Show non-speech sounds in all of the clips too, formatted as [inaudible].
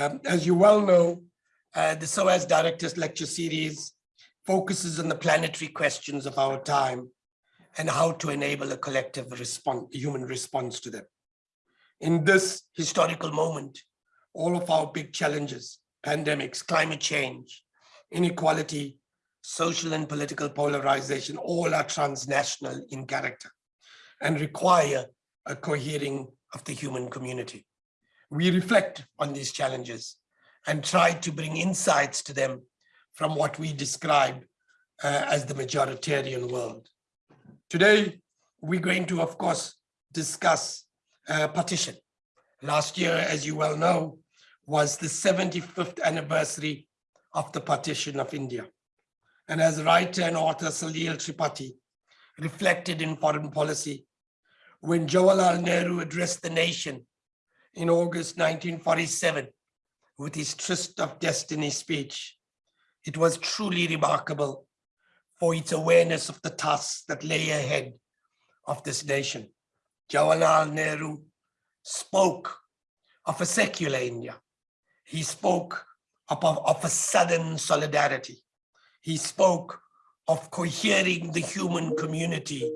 Um, as you well know, uh, the SOAS Directors Lecture Series focuses on the planetary questions of our time and how to enable a collective response, human response to them. In this historical moment, all of our big challenges, pandemics, climate change, inequality, social and political polarization, all are transnational in character and require a cohering of the human community. We reflect on these challenges and try to bring insights to them from what we describe uh, as the majoritarian world. Today, we're going to, of course, discuss uh, partition. Last year, as you well know, was the 75th anniversary of the partition of India. And as writer and author Salil Tripathi reflected in foreign policy, when Jawaharlal Nehru addressed the nation in August 1947 with his Tryst of Destiny speech, it was truly remarkable for its awareness of the tasks that lay ahead of this nation. Jawaharlal Nehru spoke of a secular India. He spoke of, of a southern solidarity. He spoke of cohering the human community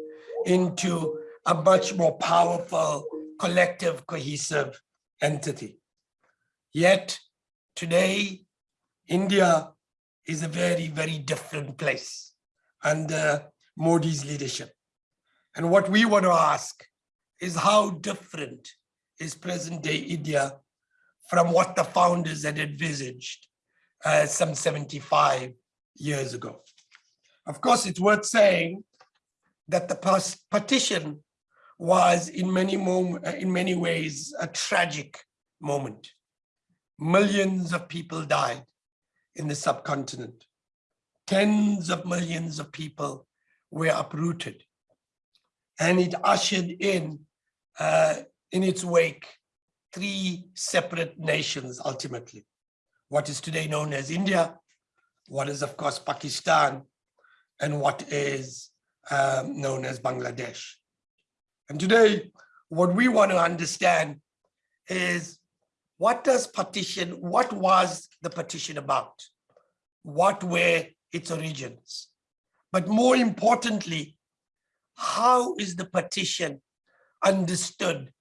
into a much more powerful, collective, cohesive entity. Yet today, India is a very, very different place under Modi's leadership. And what we want to ask is how different is present day India from what the founders had envisaged uh, some 75 years ago. Of course, it's worth saying that the partition was in many, uh, in many ways a tragic moment. Millions of people died in the subcontinent. Tens of millions of people were uprooted. And it ushered in, uh, in its wake, three separate nations ultimately. What is today known as India, what is of course Pakistan, and what is um, known as Bangladesh. And today, what we want to understand is what does partition, what was the partition about? What were its origins? But more importantly, how is the partition understood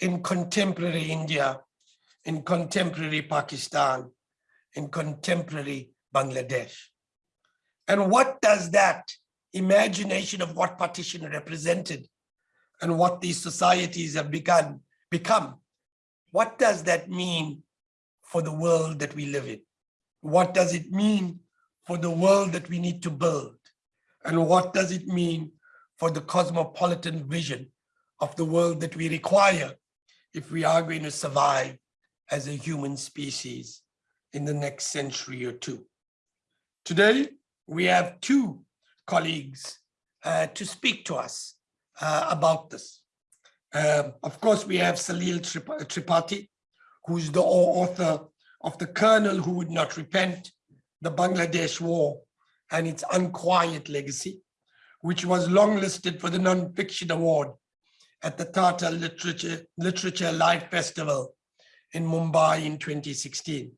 in contemporary India, in contemporary Pakistan, in contemporary Bangladesh? And what does that imagination of what partition represented and what these societies have begun, become, what does that mean for the world that we live in? What does it mean for the world that we need to build? And what does it mean for the cosmopolitan vision of the world that we require if we are going to survive as a human species in the next century or two. Today, we have two colleagues uh, to speak to us uh, about this. Um, of course, we have Salil Tripathi, who's the author of The Colonel Who Would Not Repent, The Bangladesh War and Its Unquiet Legacy, which was longlisted for the Non-Fiction Award at the Tata Literature, Literature Live Festival in Mumbai in 2016.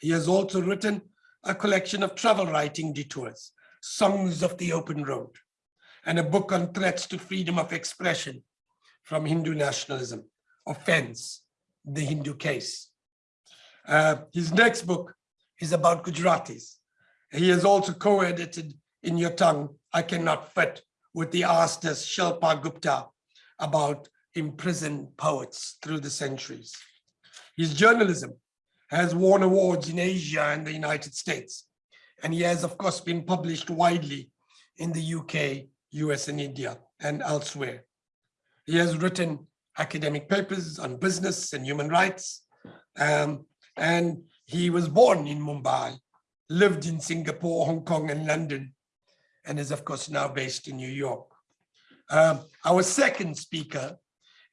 He has also written a collection of travel writing detours, Songs of the Open Road, and a book on threats to freedom of expression from Hindu nationalism, Offense, the Hindu Case. Uh, his next book is about Gujaratis. He has also co-edited In Your Tongue, I Cannot Fit, with the artist Shilpa Gupta about imprisoned poets through the centuries. His journalism has won awards in Asia and the United States, and he has, of course, been published widely in the UK, US and India and elsewhere. He has written academic papers on business and human rights, um, and he was born in Mumbai, lived in Singapore, Hong Kong and London, and is of course now based in New York. Um, our second speaker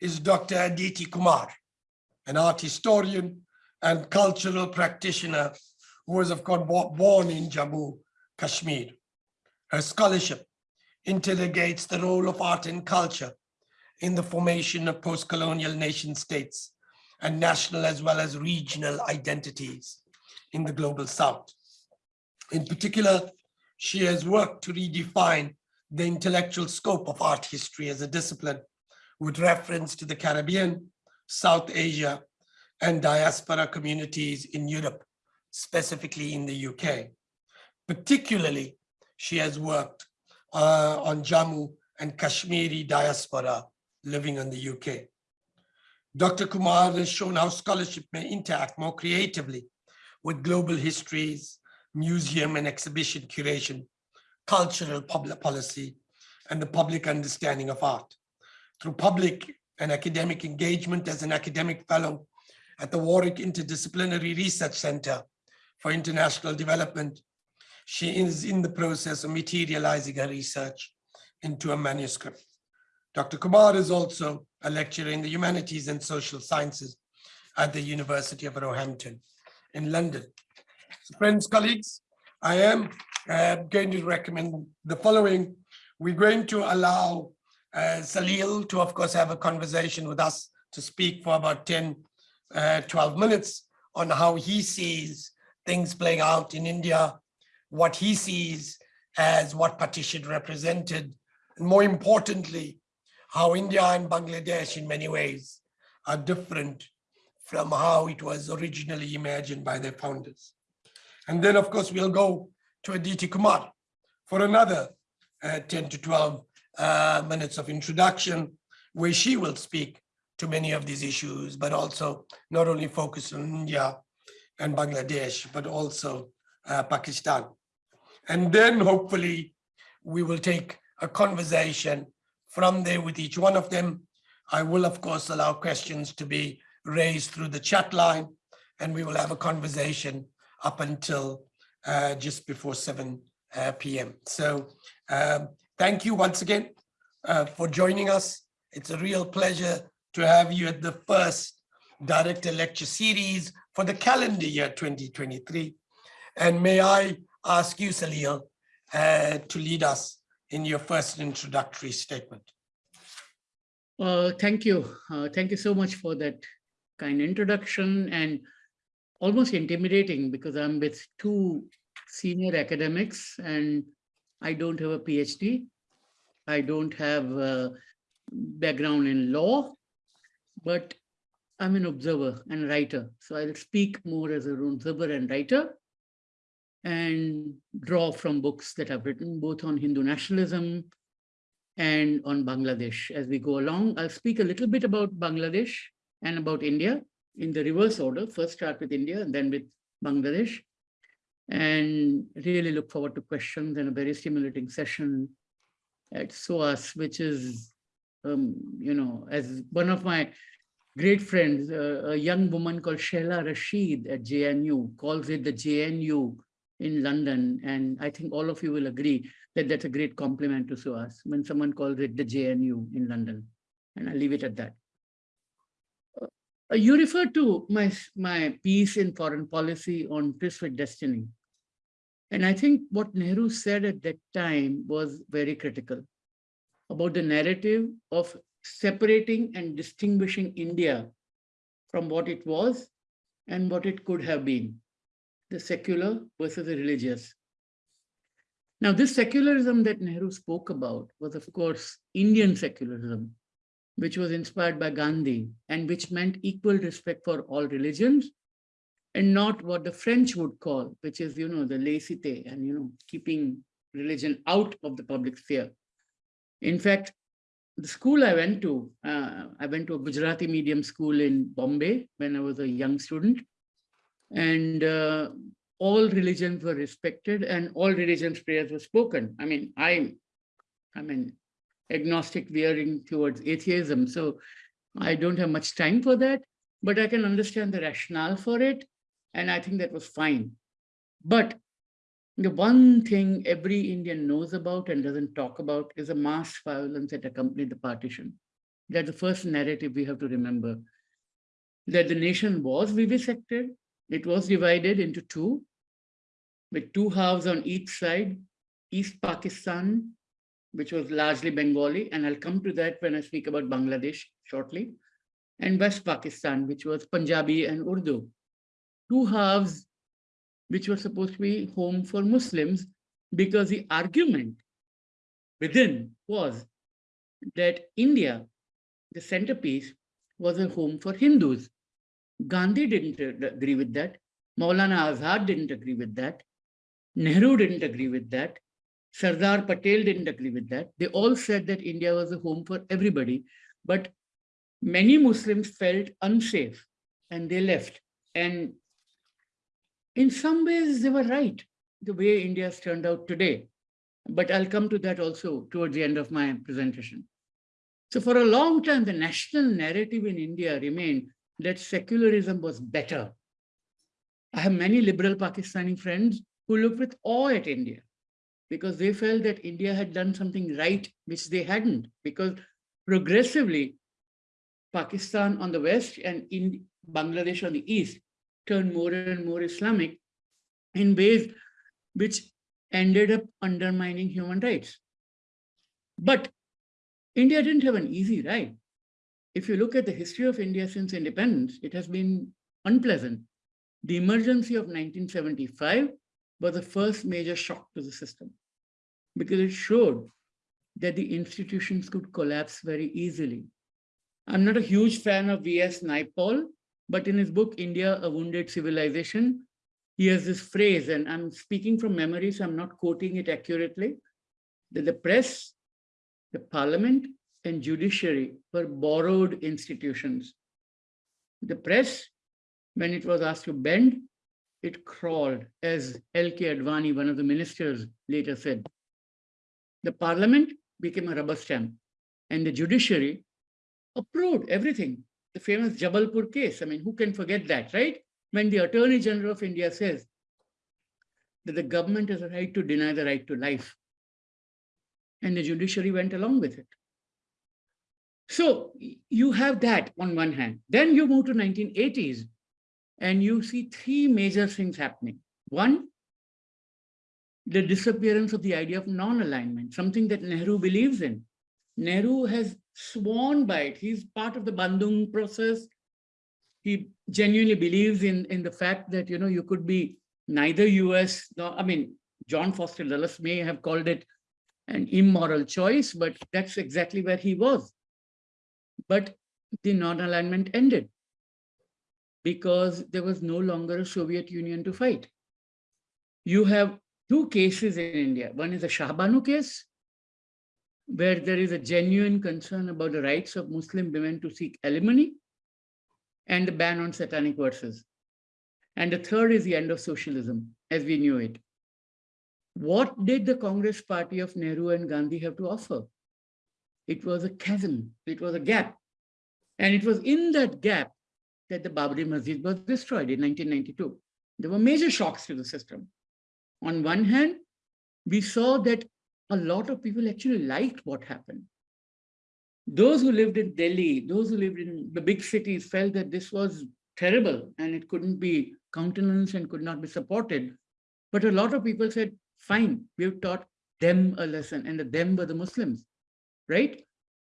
is Dr. Aditi Kumar, an art historian and cultural practitioner who was of course born in Jammu, Kashmir. Her scholarship interrogates the role of art and culture in the formation of post-colonial nation states and national as well as regional identities in the global south. In particular, she has worked to redefine the intellectual scope of art history as a discipline with reference to the Caribbean, South Asia, and diaspora communities in Europe, specifically in the UK. Particularly, she has worked uh, on Jammu and Kashmiri diaspora living in the UK. Dr. Kumar has shown how scholarship may interact more creatively with global histories, museum and exhibition curation, cultural public policy, and the public understanding of art. Through public and academic engagement as an academic fellow at the Warwick Interdisciplinary Research Center for International Development, she is in the process of materializing her research into a manuscript. Dr. Kumar is also a lecturer in the humanities and social sciences at the University of Roehampton in London. So friends, colleagues, I am uh, going to recommend the following. We're going to allow uh, Salil to, of course, have a conversation with us to speak for about 10, uh, 12 minutes on how he sees things playing out in India, what he sees as what partition represented, and more importantly, how India and Bangladesh in many ways are different from how it was originally imagined by their founders. And then, of course, we'll go to Aditi Kumar for another uh, 10 to 12 uh, minutes of introduction, where she will speak to many of these issues, but also not only focus on India and Bangladesh, but also uh, Pakistan. And then hopefully we will take a conversation from there with each one of them. I will, of course, allow questions to be raised through the chat line, and we will have a conversation up until uh, just before 7 uh, p.m. So um, thank you once again uh, for joining us. It's a real pleasure to have you at the first director lecture series for the calendar year 2023. And may I ask you, Salil, uh, to lead us in your first introductory statement. Uh, thank you. Uh, thank you so much for that kind introduction and almost intimidating because I'm with two senior academics and I don't have a PhD. I don't have a background in law, but I'm an observer and writer. So I'll speak more as an observer and writer and draw from books that I've written both on Hindu nationalism and on Bangladesh. As we go along, I'll speak a little bit about Bangladesh and about India in the reverse order. First start with India and then with Bangladesh. And really look forward to questions and a very stimulating session at SOAS, which is, um, you know, as one of my great friends, uh, a young woman called Shehla Rashid at JNU calls it the JNU in London. And I think all of you will agree that that's a great compliment to SOAS when someone calls it the JNU in London. And I'll leave it at that. Uh, you referred to my, my piece in foreign policy on with Destiny. And I think what Nehru said at that time was very critical about the narrative of separating and distinguishing India from what it was and what it could have been, the secular versus the religious. Now, this secularism that Nehru spoke about was, of course, Indian secularism, which was inspired by Gandhi and which meant equal respect for all religions and not what the French would call, which is, you know, the laicite and, you know, keeping religion out of the public sphere. In fact, the school I went to, uh, I went to a Gujarati medium school in Bombay when I was a young student. And uh, all religions were respected and all religions prayers were spoken. I mean, I, I mean, agnostic veering towards atheism. So I don't have much time for that, but I can understand the rationale for it. And I think that was fine. But the one thing every Indian knows about and doesn't talk about is the mass violence that accompanied the partition. That's the first narrative we have to remember. That the nation was vivisected, it was divided into two, with two halves on each side, East Pakistan which was largely Bengali, and I'll come to that when I speak about Bangladesh shortly, and West Pakistan, which was Punjabi and Urdu. Two halves which were supposed to be home for Muslims because the argument within was that India, the centerpiece, was a home for Hindus. Gandhi didn't agree with that. Maulana Azad didn't agree with that. Nehru didn't agree with that. Sardar Patel didn't agree with that. They all said that India was a home for everybody, but many Muslims felt unsafe and they left. And in some ways, they were right, the way India's turned out today. But I'll come to that also towards the end of my presentation. So for a long time, the national narrative in India remained that secularism was better. I have many liberal Pakistani friends who look with awe at India because they felt that India had done something right, which they hadn't, because progressively, Pakistan on the west and in Bangladesh on the east turned more and more Islamic in ways which ended up undermining human rights. But India didn't have an easy ride. If you look at the history of India since independence, it has been unpleasant. The emergency of 1975 was the first major shock to the system because it showed that the institutions could collapse very easily. I'm not a huge fan of V.S. Naipaul, but in his book, India, A Wounded Civilization, he has this phrase, and I'm speaking from memory, so I'm not quoting it accurately, that the press, the parliament, and judiciary were borrowed institutions. The press, when it was asked to bend, it crawled, as L.K. Advani, one of the ministers, later said. The parliament became a rubber stamp, and the judiciary approved everything. The famous Jabalpur case, I mean, who can forget that, right? When the Attorney General of India says that the government has a right to deny the right to life, and the judiciary went along with it. So you have that on one hand. Then you move to 1980s and you see three major things happening. One, the disappearance of the idea of non-alignment, something that Nehru believes in. Nehru has sworn by it. He's part of the Bandung process. He genuinely believes in, in the fact that, you know, you could be neither US, nor, I mean, John Foster Dulles may have called it an immoral choice, but that's exactly where he was. But the non-alignment ended because there was no longer a Soviet Union to fight. You have two cases in India. One is the Shah Bano case, where there is a genuine concern about the rights of Muslim women to seek alimony and the ban on satanic verses. And the third is the end of socialism as we knew it. What did the Congress party of Nehru and Gandhi have to offer? It was a chasm, it was a gap. And it was in that gap that the Babri Masjid was destroyed in 1992. There were major shocks to the system. On one hand, we saw that a lot of people actually liked what happened. Those who lived in Delhi, those who lived in the big cities felt that this was terrible and it couldn't be countenanced and could not be supported. But a lot of people said, fine, we've taught them a lesson and the them were the Muslims, right?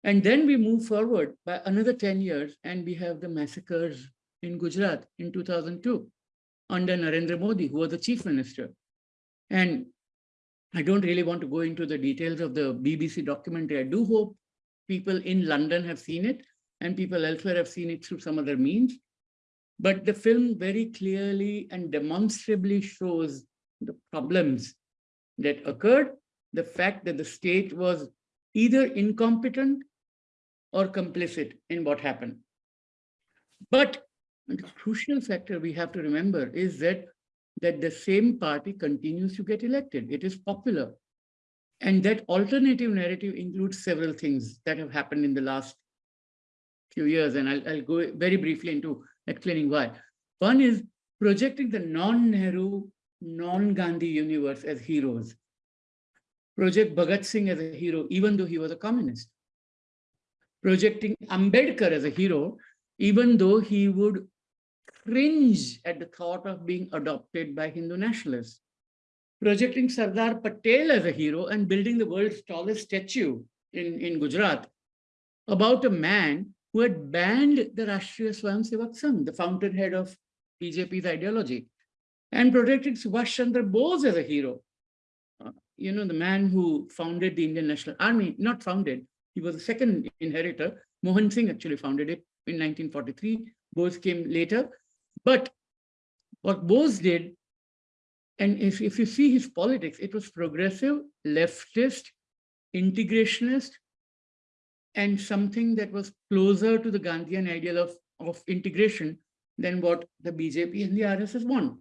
And then we move forward by another 10 years and we have the massacres in Gujarat in 2002 under Narendra Modi, who was the chief minister. And I don't really want to go into the details of the BBC documentary. I do hope people in London have seen it and people elsewhere have seen it through some other means. But the film very clearly and demonstrably shows the problems that occurred, the fact that the state was either incompetent or complicit in what happened. But the crucial factor we have to remember is that that the same party continues to get elected. It is popular. And that alternative narrative includes several things that have happened in the last few years. And I'll, I'll go very briefly into explaining why. One is projecting the non-Nehru, non-Gandhi universe as heroes. Project Bhagat Singh as a hero, even though he was a communist. Projecting Ambedkar as a hero, even though he would cringe at the thought of being adopted by Hindu nationalists. Projecting Sardar Patel as a hero and building the world's tallest statue in, in Gujarat about a man who had banned the Rashtriya Swayamsevak Sangh, the fountainhead of BJP's ideology, and protected Subhash Chandra Bose as a hero. You know, the man who founded the Indian National Army, not founded, he was the second inheritor. Mohan Singh actually founded it in 1943. Bose came later. But what Bose did, and if, if you see his politics, it was progressive, leftist, integrationist, and something that was closer to the Gandhian ideal of, of integration than what the BJP and the RSS want.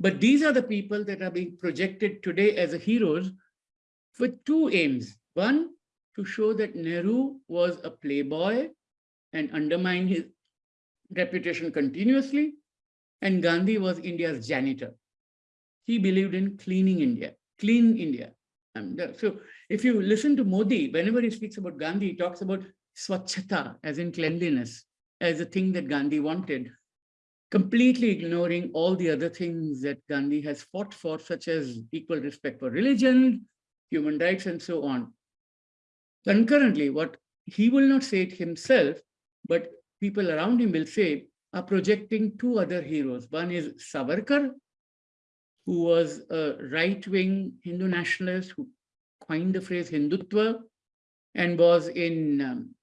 But these are the people that are being projected today as heroes with two aims. One, to show that Nehru was a playboy and undermine his reputation continuously, and Gandhi was India's janitor. He believed in cleaning India, clean India. Uh, so if you listen to Modi, whenever he speaks about Gandhi, he talks about swachhata, as in cleanliness, as a thing that Gandhi wanted, completely ignoring all the other things that Gandhi has fought for, such as equal respect for religion, human rights, and so on. Concurrently, what he will not say it himself, but people around him will say, are projecting two other heroes. One is Savarkar, who was a right-wing Hindu nationalist who coined the phrase Hindutva and was in um,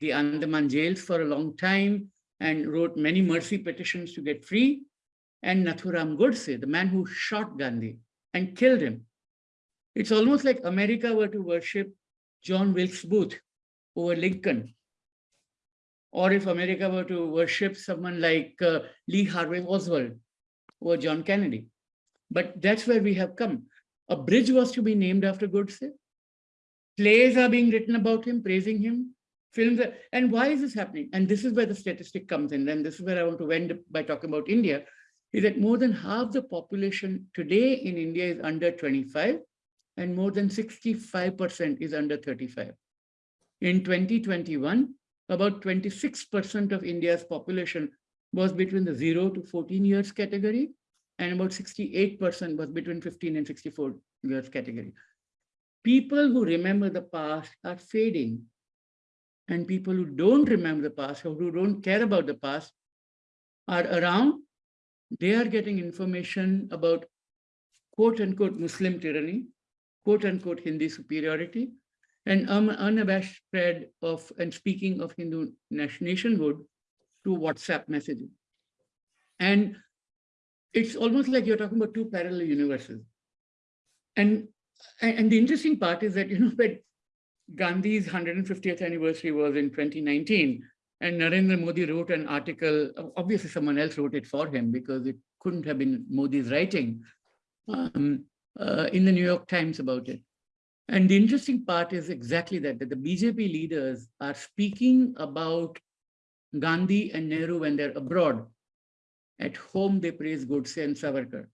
the Andaman jails for a long time and wrote many mercy petitions to get free. And Nathuram Godse, the man who shot Gandhi and killed him. It's almost like America were to worship John Wilkes Booth over Lincoln. Or if America were to worship someone like uh, Lee Harvey Oswald over John Kennedy. But that's where we have come. A bridge was to be named after Godse. Plays are being written about him, praising him. Films, are, and why is this happening? And this is where the statistic comes in. And this is where I want to end by talking about India, is that more than half the population today in India is under 25 and more than 65% is under 35. In 2021, about 26% of India's population was between the 0 to 14 years category, and about 68% was between 15 and 64 years category. People who remember the past are fading, and people who don't remember the past or who don't care about the past are around. They are getting information about quote unquote Muslim tyranny, quote unquote Hindi superiority, and um, unabashed spread of and speaking of Hindu nationhood through WhatsApp messaging. And it's almost like you're talking about two parallel universes. And, and the interesting part is that, you know, [laughs] when Gandhi's 150th anniversary was in 2019, and Narendra Modi wrote an article, obviously someone else wrote it for him because it couldn't have been Modi's writing, um, uh, in the New York Times about it. And the interesting part is exactly that, that the BJP leaders are speaking about Gandhi and Nehru when they're abroad. At home, they praise Godse and Savarkar.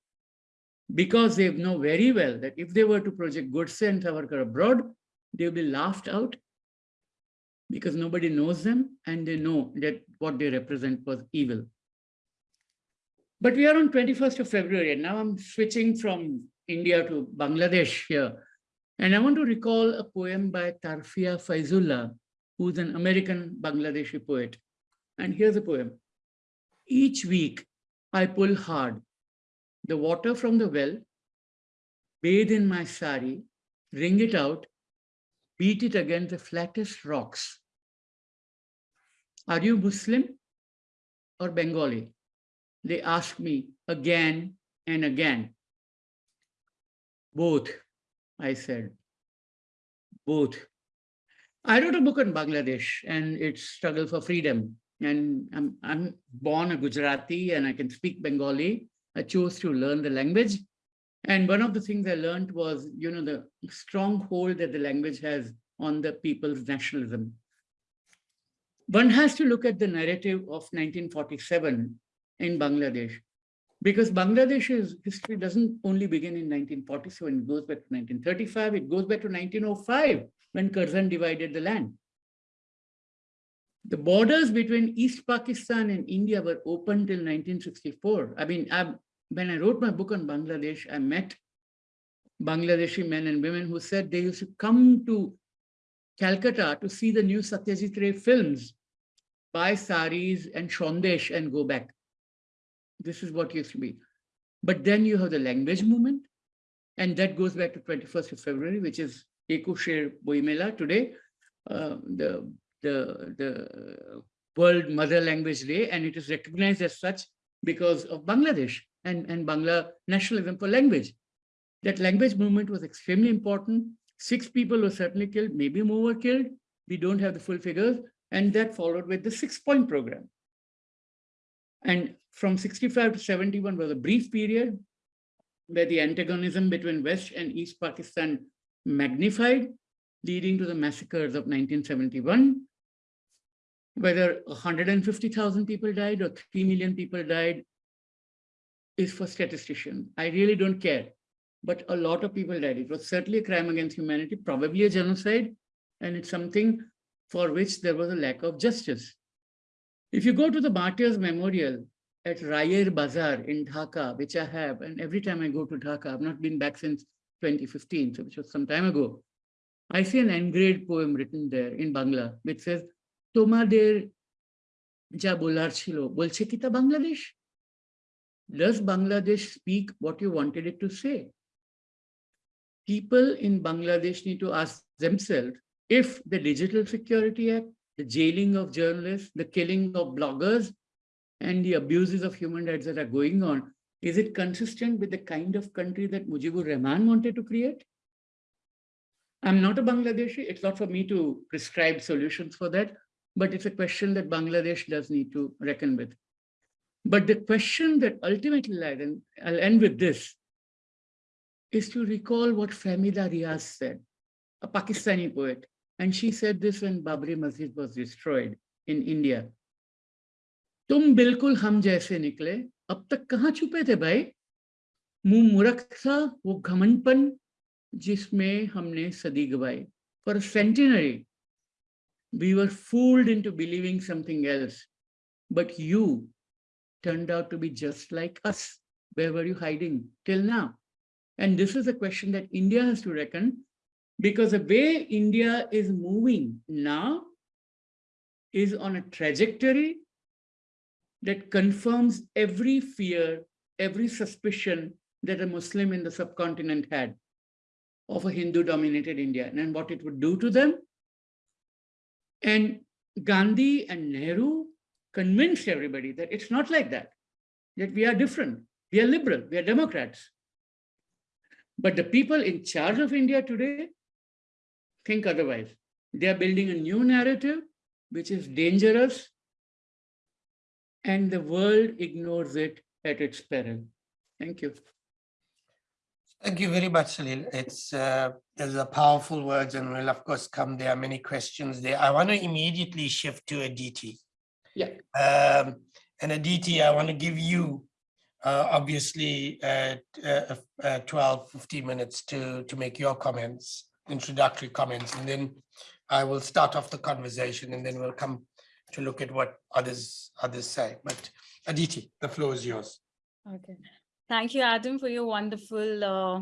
Because they know very well that if they were to project Godse and Savarkar abroad, they will be laughed out because nobody knows them and they know that what they represent was evil. But we are on 21st of February and now I'm switching from India to Bangladesh here. And I want to recall a poem by Tarfia Faizullah, who's an American Bangladeshi poet. And here's a poem. Each week, I pull hard the water from the well, bathe in my sari, wring it out, beat it against the flattest rocks. Are you Muslim or Bengali? They ask me again and again. Both, I said, both. I wrote a book on Bangladesh and its struggle for freedom. And I'm, I'm born a Gujarati and I can speak Bengali. I chose to learn the language. And one of the things I learned was, you know, the strong hold that the language has on the people's nationalism. One has to look at the narrative of 1947 in Bangladesh because Bangladesh's history doesn't only begin in 1947, it goes back to 1935, it goes back to 1905 when Curzon divided the land. The borders between East Pakistan and India were open till 1964. I mean, when I wrote my book on Bangladesh, I met Bangladeshi men and women who said they used to come to Calcutta to see the new Satyajit Ray films, buy saris and Shondesh and go back. This is what used to be. But then you have the language movement, and that goes back to 21st of February, which is Ekusher Boimela today, uh, the, the, the World Mother Language Day, and it is recognized as such because of Bangladesh and, and Bangla nationalism for language. That language movement was extremely important. Six people were certainly killed, maybe more were killed. We don't have the full figures. And that followed with the six point program. And from 65 to 71 was a brief period where the antagonism between West and East Pakistan magnified, leading to the massacres of 1971. Whether 150,000 people died or 3 million people died is for statistician. I really don't care. But a lot of people died. It was certainly a crime against humanity, probably a genocide, and it's something for which there was a lack of justice. If you go to the Martyrs Memorial at Rayer Bazaar in Dhaka, which I have, and every time I go to Dhaka, I've not been back since 2015, so which was some time ago, I see an engraved poem written there in Bangla, which says, তোমাদের যা বলার ছিল বলছে কি তা Bangladesh Does Bangladesh speak what you wanted it to say? People in Bangladesh need to ask themselves if the Digital Security Act, the jailing of journalists, the killing of bloggers, and the abuses of human rights that are going on, is it consistent with the kind of country that Mujibur Rahman wanted to create? I'm not a Bangladeshi. It's not for me to prescribe solutions for that, but it's a question that Bangladesh does need to reckon with. But the question that ultimately I'll I'll end with this, is to recall what Fahmida Riaz said, a Pakistani poet. And she said this when Babri Masjid was destroyed in India. "Tum bilkul ham जैसे निकले अब तक कहाँ छुपे थे भाई मुंह मुरख wo ghamanpan, jisme जिसमें हमने सदी गवाई we were fooled into believing something else but you turned out to be just like us where were you hiding till now and this is a question that india has to reckon because the way india is moving now is on a trajectory that confirms every fear, every suspicion that a Muslim in the subcontinent had of a Hindu-dominated India and what it would do to them. And Gandhi and Nehru convinced everybody that it's not like that, that we are different, we are liberal, we are Democrats. But the people in charge of India today think otherwise. They are building a new narrative, which is dangerous, and the world ignores it at its peril. Thank you. Thank you very much, Salil. It's, uh, there's a powerful words and will of course come, there are many questions there. I want to immediately shift to Aditi. Yeah. Um, and Aditi, I want to give you uh, obviously uh, uh, uh, 12, 15 minutes to, to make your comments, introductory comments, and then I will start off the conversation and then we'll come to look at what others others say. But Aditi, the floor is yours. Okay. Thank you, Adam, for your wonderful uh,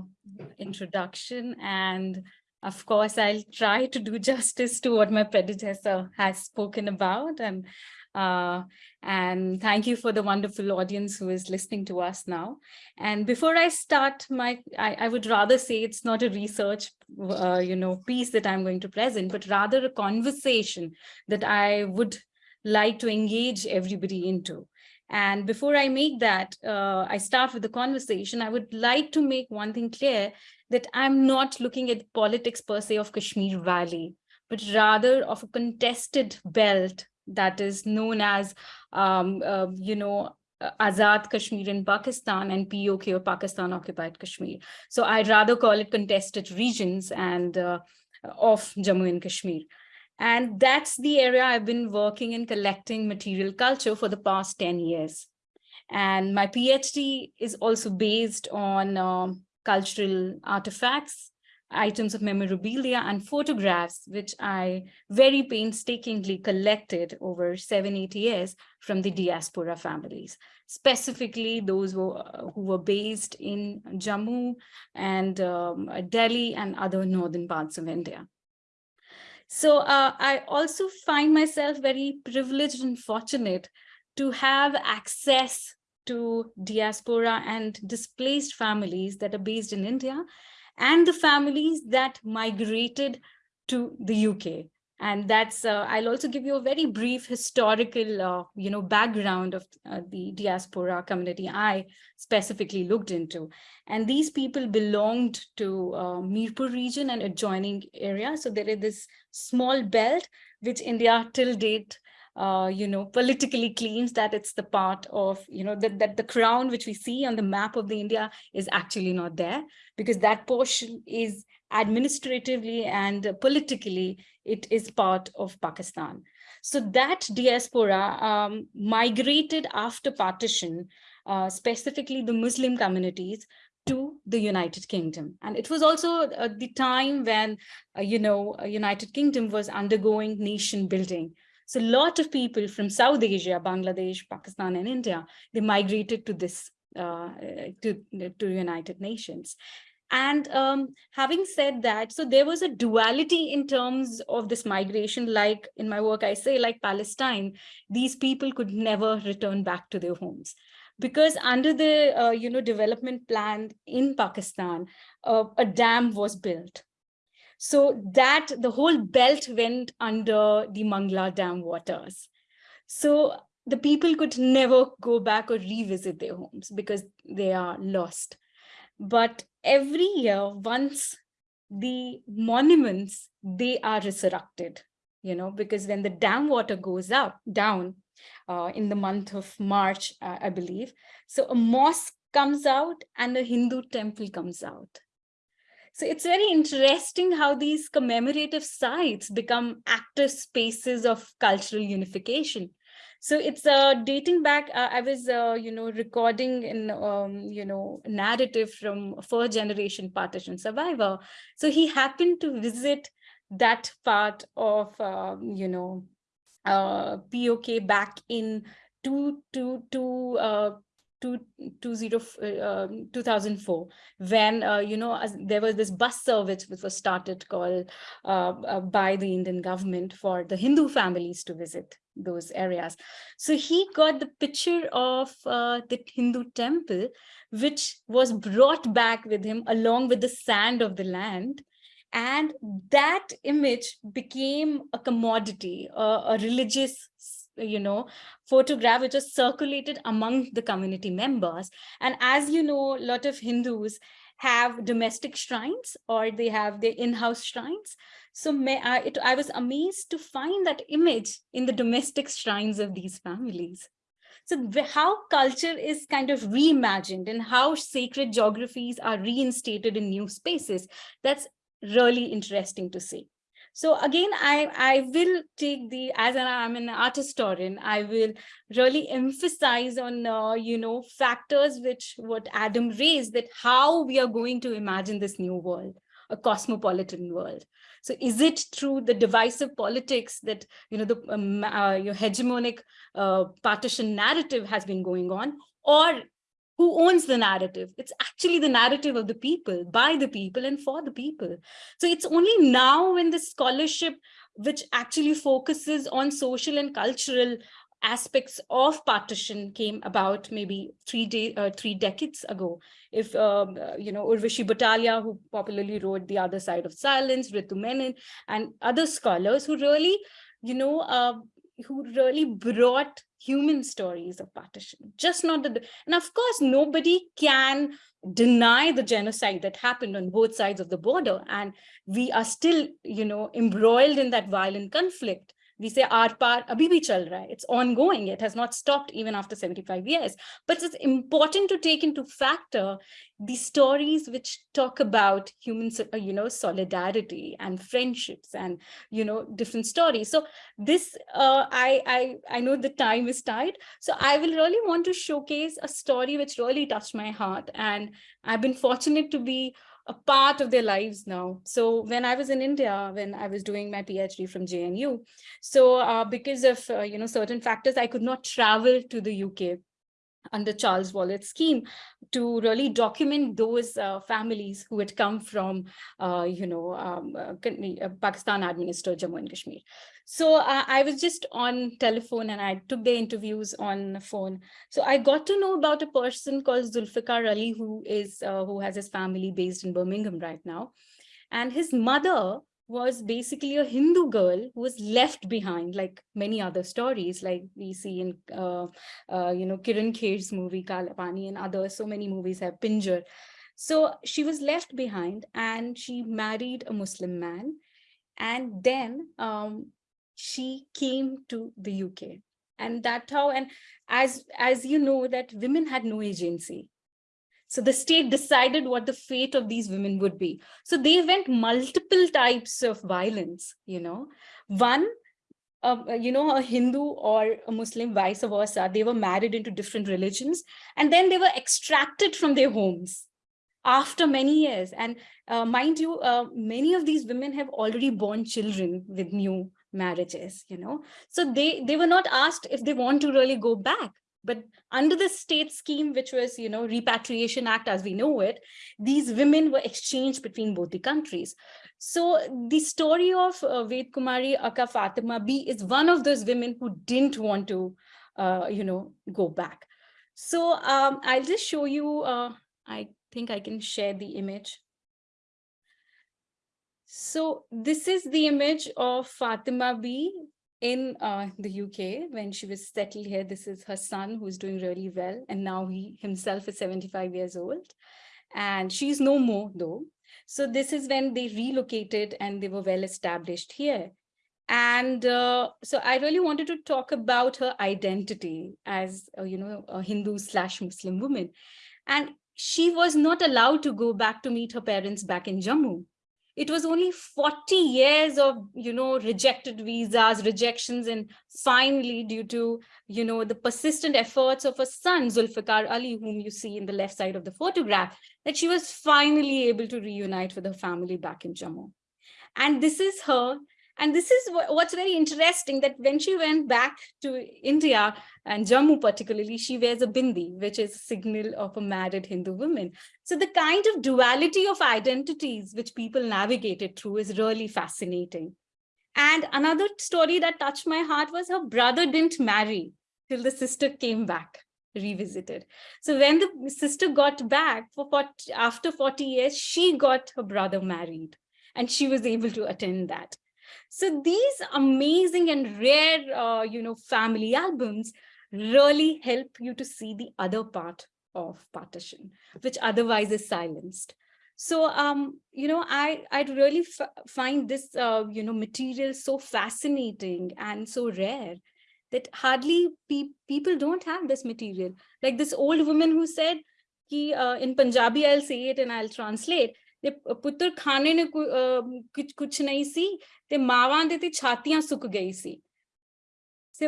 introduction. And of course, I'll try to do [laughs] justice to what my predecessor has spoken about. And uh, and thank you for the wonderful audience who is listening to us now. And before I start my, I, I would rather say it's not a research, uh, you know, piece that I'm going to present, but rather a conversation that I would like to engage everybody into. And before I make that, uh, I start with the conversation, I would like to make one thing clear that I'm not looking at politics per se of Kashmir Valley, but rather of a contested belt that is known as, um, uh, you know, Azad Kashmir in Pakistan and POK or Pakistan occupied Kashmir. So I'd rather call it contested regions and uh, of Jammu and Kashmir. And that's the area I've been working in collecting material culture for the past 10 years. And my PhD is also based on um, cultural artifacts, items of memorabilia and photographs, which I very painstakingly collected over seven, eight years from the diaspora families, specifically those who, uh, who were based in Jammu and um, Delhi and other northern parts of India. So uh, I also find myself very privileged and fortunate to have access to diaspora and displaced families that are based in India and the families that migrated to the UK. And that's, uh, I'll also give you a very brief historical, uh, you know, background of uh, the diaspora community I specifically looked into. And these people belonged to Mirpur region and adjoining area. So there is this small belt, which India till date uh, you know, politically claims that it's the part of, you know, that, that the crown which we see on the map of the India is actually not there because that portion is administratively and politically, it is part of Pakistan. So that diaspora um, migrated after partition, uh, specifically the Muslim communities to the United Kingdom. And it was also uh, the time when, uh, you know, United Kingdom was undergoing nation building. So a lot of people from South Asia, Bangladesh, Pakistan, and India, they migrated to this, uh, to, to United Nations. And um, having said that, so there was a duality in terms of this migration, like in my work, I say like Palestine, these people could never return back to their homes because under the uh, you know development plan in Pakistan, uh, a dam was built so that the whole belt went under the Mangla Dam waters. So the people could never go back or revisit their homes because they are lost. But every year, once the monuments, they are resurrected, you know, because when the dam water goes up, down uh, in the month of March, uh, I believe, so a mosque comes out and a Hindu temple comes out. So it's very interesting how these commemorative sites become active spaces of cultural unification. So it's uh, dating back, uh, I was, uh, you know, recording in, um, you know, narrative from first generation partition survivor. So he happened to visit that part of, um, you know, uh, POK back in two, two, two, uh, two, two zero, uh, 2004 when uh, you know there was this bus service which was started called uh, uh, by the Indian government for the Hindu families to visit those areas. So he got the picture of uh, the Hindu temple which was brought back with him along with the sand of the land and that image became a commodity, a religious you know, photograph which was circulated among the community members. And as you know, a lot of Hindus have domestic shrines or they have their in-house shrines. So I, it, I was amazed to find that image in the domestic shrines of these families. So how culture is kind of reimagined and how sacred geographies are reinstated in new spaces, that's really interesting to see. So again, I, I will take the, as an, I'm an art historian, I will really emphasize on, uh, you know, factors which what Adam raised that how we are going to imagine this new world, a cosmopolitan world. So is it through the divisive politics that, you know, the um, uh, your hegemonic uh, partition narrative has been going on, or who owns the narrative? It's actually the narrative of the people, by the people and for the people. So it's only now when the scholarship, which actually focuses on social and cultural aspects of partition came about maybe three day uh, three decades ago if um, uh, you know urvashi butalia who popularly wrote the other side of silence ritu menon and other scholars who really you know uh, who really brought human stories of partition, just not the, and of course, nobody can deny the genocide that happened on both sides of the border. And we are still, you know, embroiled in that violent conflict we say our part abhi bhi chal raha hai. It's ongoing. It has not stopped even after 75 years. But it's important to take into factor the stories which talk about human, uh, you know, solidarity and friendships and, you know, different stories. So this, uh, I, I, I know the time is tight. So I will really want to showcase a story which really touched my heart. And I've been fortunate to be a part of their lives now. So when I was in India, when I was doing my PhD from JNU, so uh, because of, uh, you know, certain factors, I could not travel to the UK under Charles Wallace scheme to really document those uh, families who had come from, uh, you know, um, uh, uh, Pakistan administered Jammu and Kashmir. So uh, I was just on telephone and I took the interviews on the phone. So I got to know about a person called Zulfikar Ali, who is uh, who has his family based in Birmingham right now. And his mother was basically a Hindu girl who was left behind, like many other stories, like we see in, uh, uh, you know, Kiran Kher's movie Kala Pani and others. So many movies have Pinjar. So she was left behind and she married a Muslim man. And then um, she came to the UK. And that how, and as, as you know, that women had no agency. So the state decided what the fate of these women would be. So they went multiple types of violence, you know. One, um, uh, you know, a Hindu or a Muslim, vice versa, they were married into different religions, and then they were extracted from their homes after many years. And uh, mind you, uh, many of these women have already born children with new marriages, you know. So they, they were not asked if they want to really go back. But under the state scheme, which was, you know, Repatriation Act as we know it, these women were exchanged between both the countries. So the story of uh, Ved Kumari Akka Fatima B is one of those women who didn't want to, uh, you know, go back. So um, I'll just show you, uh, I think I can share the image. So this is the image of Fatima B in uh, the UK when she was settled here. This is her son who's doing really well. And now he himself is 75 years old. And she's no more though. So this is when they relocated and they were well established here. And uh, so I really wanted to talk about her identity as, uh, you know, a Hindu slash Muslim woman. And she was not allowed to go back to meet her parents back in Jammu it was only 40 years of you know rejected visas rejections and finally due to you know the persistent efforts of her son zulfikar ali whom you see in the left side of the photograph that she was finally able to reunite with her family back in jammu. And this is her and this is what's very interesting that when she went back to India and Jammu particularly, she wears a bindi, which is a signal of a married Hindu woman. So the kind of duality of identities which people navigated through is really fascinating. And another story that touched my heart was her brother didn't marry till the sister came back revisited. So when the sister got back for 40, after 40 years, she got her brother married and she was able to attend that. So these amazing and rare, uh, you know, family albums really help you to see the other part of partition, which otherwise is silenced. So, um, you know, I, I really find this, uh, you know, material so fascinating and so rare that hardly pe people don't have this material. Like this old woman who said, ki, uh, in Punjabi, I'll say it and I'll translate, ਤੇ ਪੁੱਤਰ ਖਾਣੇ ਨੇ ਕੁਝ ਕੁਝ ਨਹੀਂ ਸੀ ਤੇ ਮਾਵਾਂ ਦੇ ਤੇ ਛਾਤੀਆਂ ਸੁੱਕ ਗਈ ਸੀ so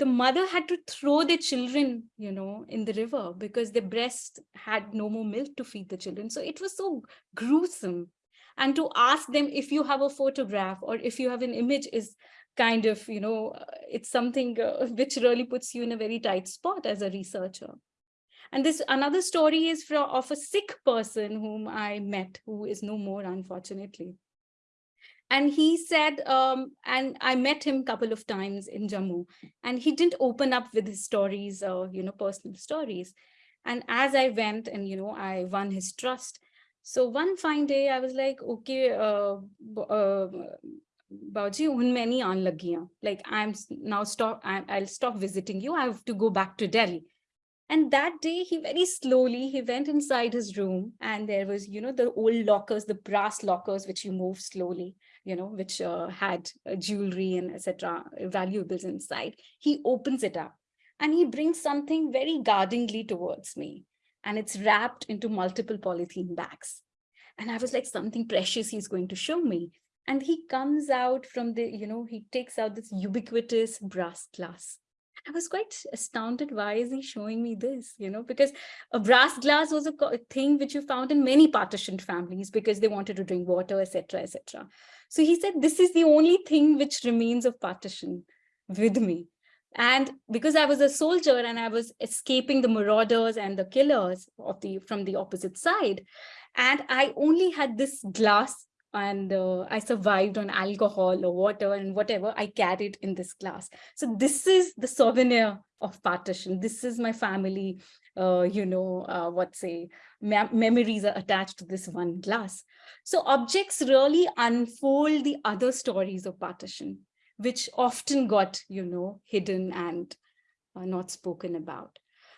the mother had to throw their children you know in the river because their breast had no more milk to feed the children so it was so gruesome and to ask them if you have a photograph or if you have an image is kind of you know it's something uh, [laughs] which really puts you in a very tight spot as a researcher and this another story is from of a Sikh person whom I met, who is no more, unfortunately. And he said, um, and I met him a couple of times in Jammu, and he didn't open up with his stories or, you know, personal stories. And as I went and, you know, I won his trust. So one fine day, I was like, okay, uh, uh, Bauji, un Like I'm now stop, I'll stop visiting you. I have to go back to Delhi. And that day, he very slowly, he went inside his room and there was, you know, the old lockers, the brass lockers, which you move slowly, you know, which uh, had uh, jewelry and etc. valuables inside. He opens it up and he brings something very guardingly towards me. And it's wrapped into multiple polythene bags. And I was like, something precious he's going to show me. And he comes out from the, you know, he takes out this ubiquitous brass glass I was quite astounded. Why is he showing me this? You know, because a brass glass was a thing which you found in many partitioned families because they wanted to drink water, etc., etc. So he said, this is the only thing which remains of partition with me. And because I was a soldier and I was escaping the marauders and the killers of the from the opposite side, and I only had this glass and uh, I survived on alcohol or water and whatever I carried in this glass. So this is the souvenir of partition. This is my family, uh, you know, uh, what say, me memories are attached to this one glass. So objects really unfold the other stories of partition, which often got, you know, hidden and uh, not spoken about.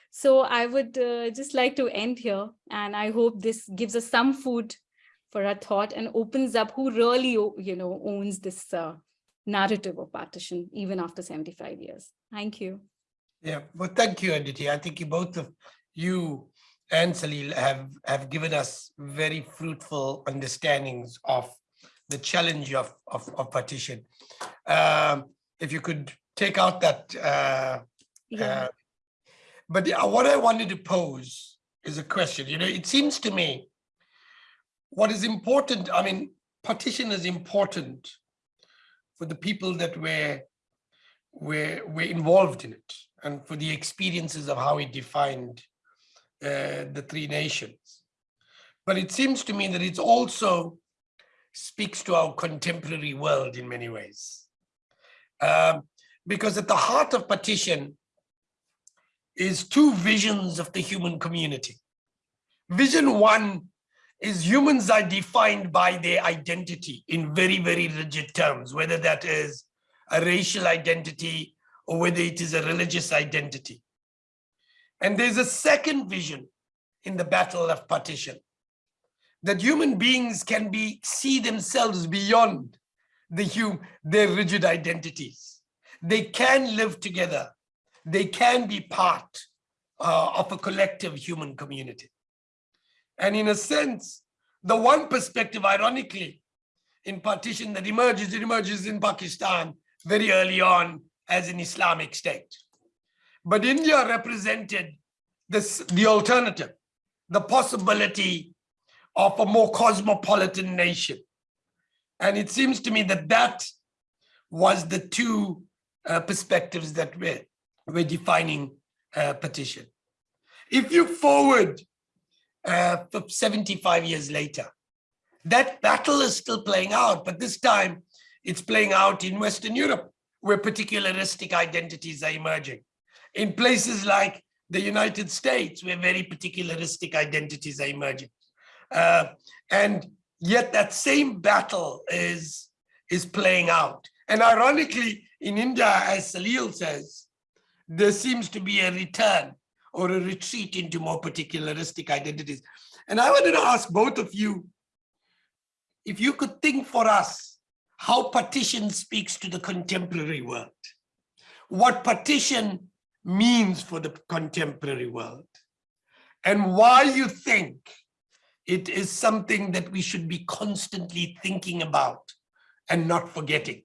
So I would uh, just like to end here, and I hope this gives us some food for our thought and opens up who really, you know, owns this uh, narrative of partition even after 75 years. Thank you. Yeah, well, thank you, Aditi. I think you both of you and Salil have, have given us very fruitful understandings of the challenge of, of, of partition. Um, if you could take out that, uh, Yeah. uh, but yeah, what I wanted to pose is a question, you know, it seems to me what is important, I mean, partition is important for the people that were, were, were involved in it and for the experiences of how it defined uh, the three nations. But it seems to me that it also speaks to our contemporary world in many ways. Um, because at the heart of partition is two visions of the human community. Vision one is humans are defined by their identity in very, very rigid terms, whether that is a racial identity or whether it is a religious identity. And there's a second vision in the battle of partition, that human beings can be see themselves beyond the hum, their rigid identities. They can live together. They can be part uh, of a collective human community. And in a sense, the one perspective, ironically, in partition that emerges, it emerges in Pakistan very early on as an Islamic state. But India represented this, the alternative, the possibility of a more cosmopolitan nation. And it seems to me that that was the two uh, perspectives that were, were defining uh, partition. If you forward uh, 75 years later, that battle is still playing out, but this time it's playing out in Western Europe, where particularistic identities are emerging. In places like the United States, where very particularistic identities are emerging. Uh, and yet that same battle is, is playing out. And ironically, in India, as Salil says, there seems to be a return or a retreat into more particularistic identities. And I wanted to ask both of you, if you could think for us how partition speaks to the contemporary world, what partition means for the contemporary world, and why you think it is something that we should be constantly thinking about and not forgetting.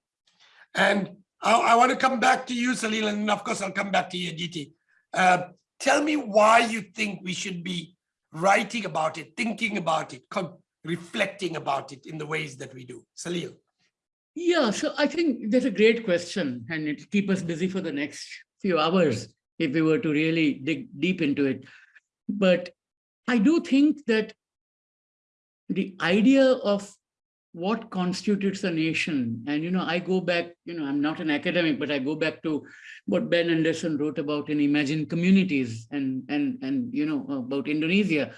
And I, I want to come back to you, Salil, and of course I'll come back to you, Aditi. Uh, tell me why you think we should be writing about it, thinking about it, reflecting about it in the ways that we do. Salil. Yeah, so I think that's a great question and it'll keep us busy for the next few hours if we were to really dig deep into it. But I do think that the idea of what constitutes a nation, and you know, I go back, you know, I'm not an academic, but I go back to what Ben Anderson wrote about in Imagine Communities and, and, and you know, about Indonesia,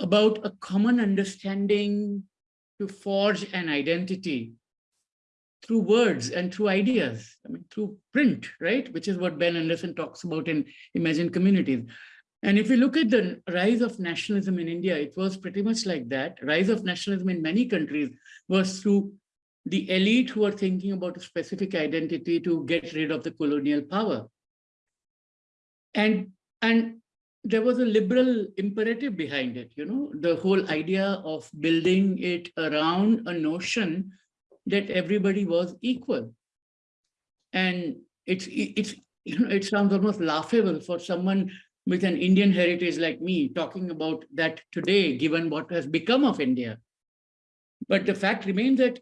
about a common understanding to forge an identity through words and through ideas, I mean, through print, right? Which is what Ben Anderson talks about in Imagine Communities. And if you look at the rise of nationalism in India, it was pretty much like that. Rise of nationalism in many countries was through the elite who are thinking about a specific identity to get rid of the colonial power. And, and there was a liberal imperative behind it, you know, the whole idea of building it around a notion that everybody was equal. And it's, it's, you know, it sounds almost laughable for someone with an Indian heritage like me talking about that today, given what has become of India. But the fact remains that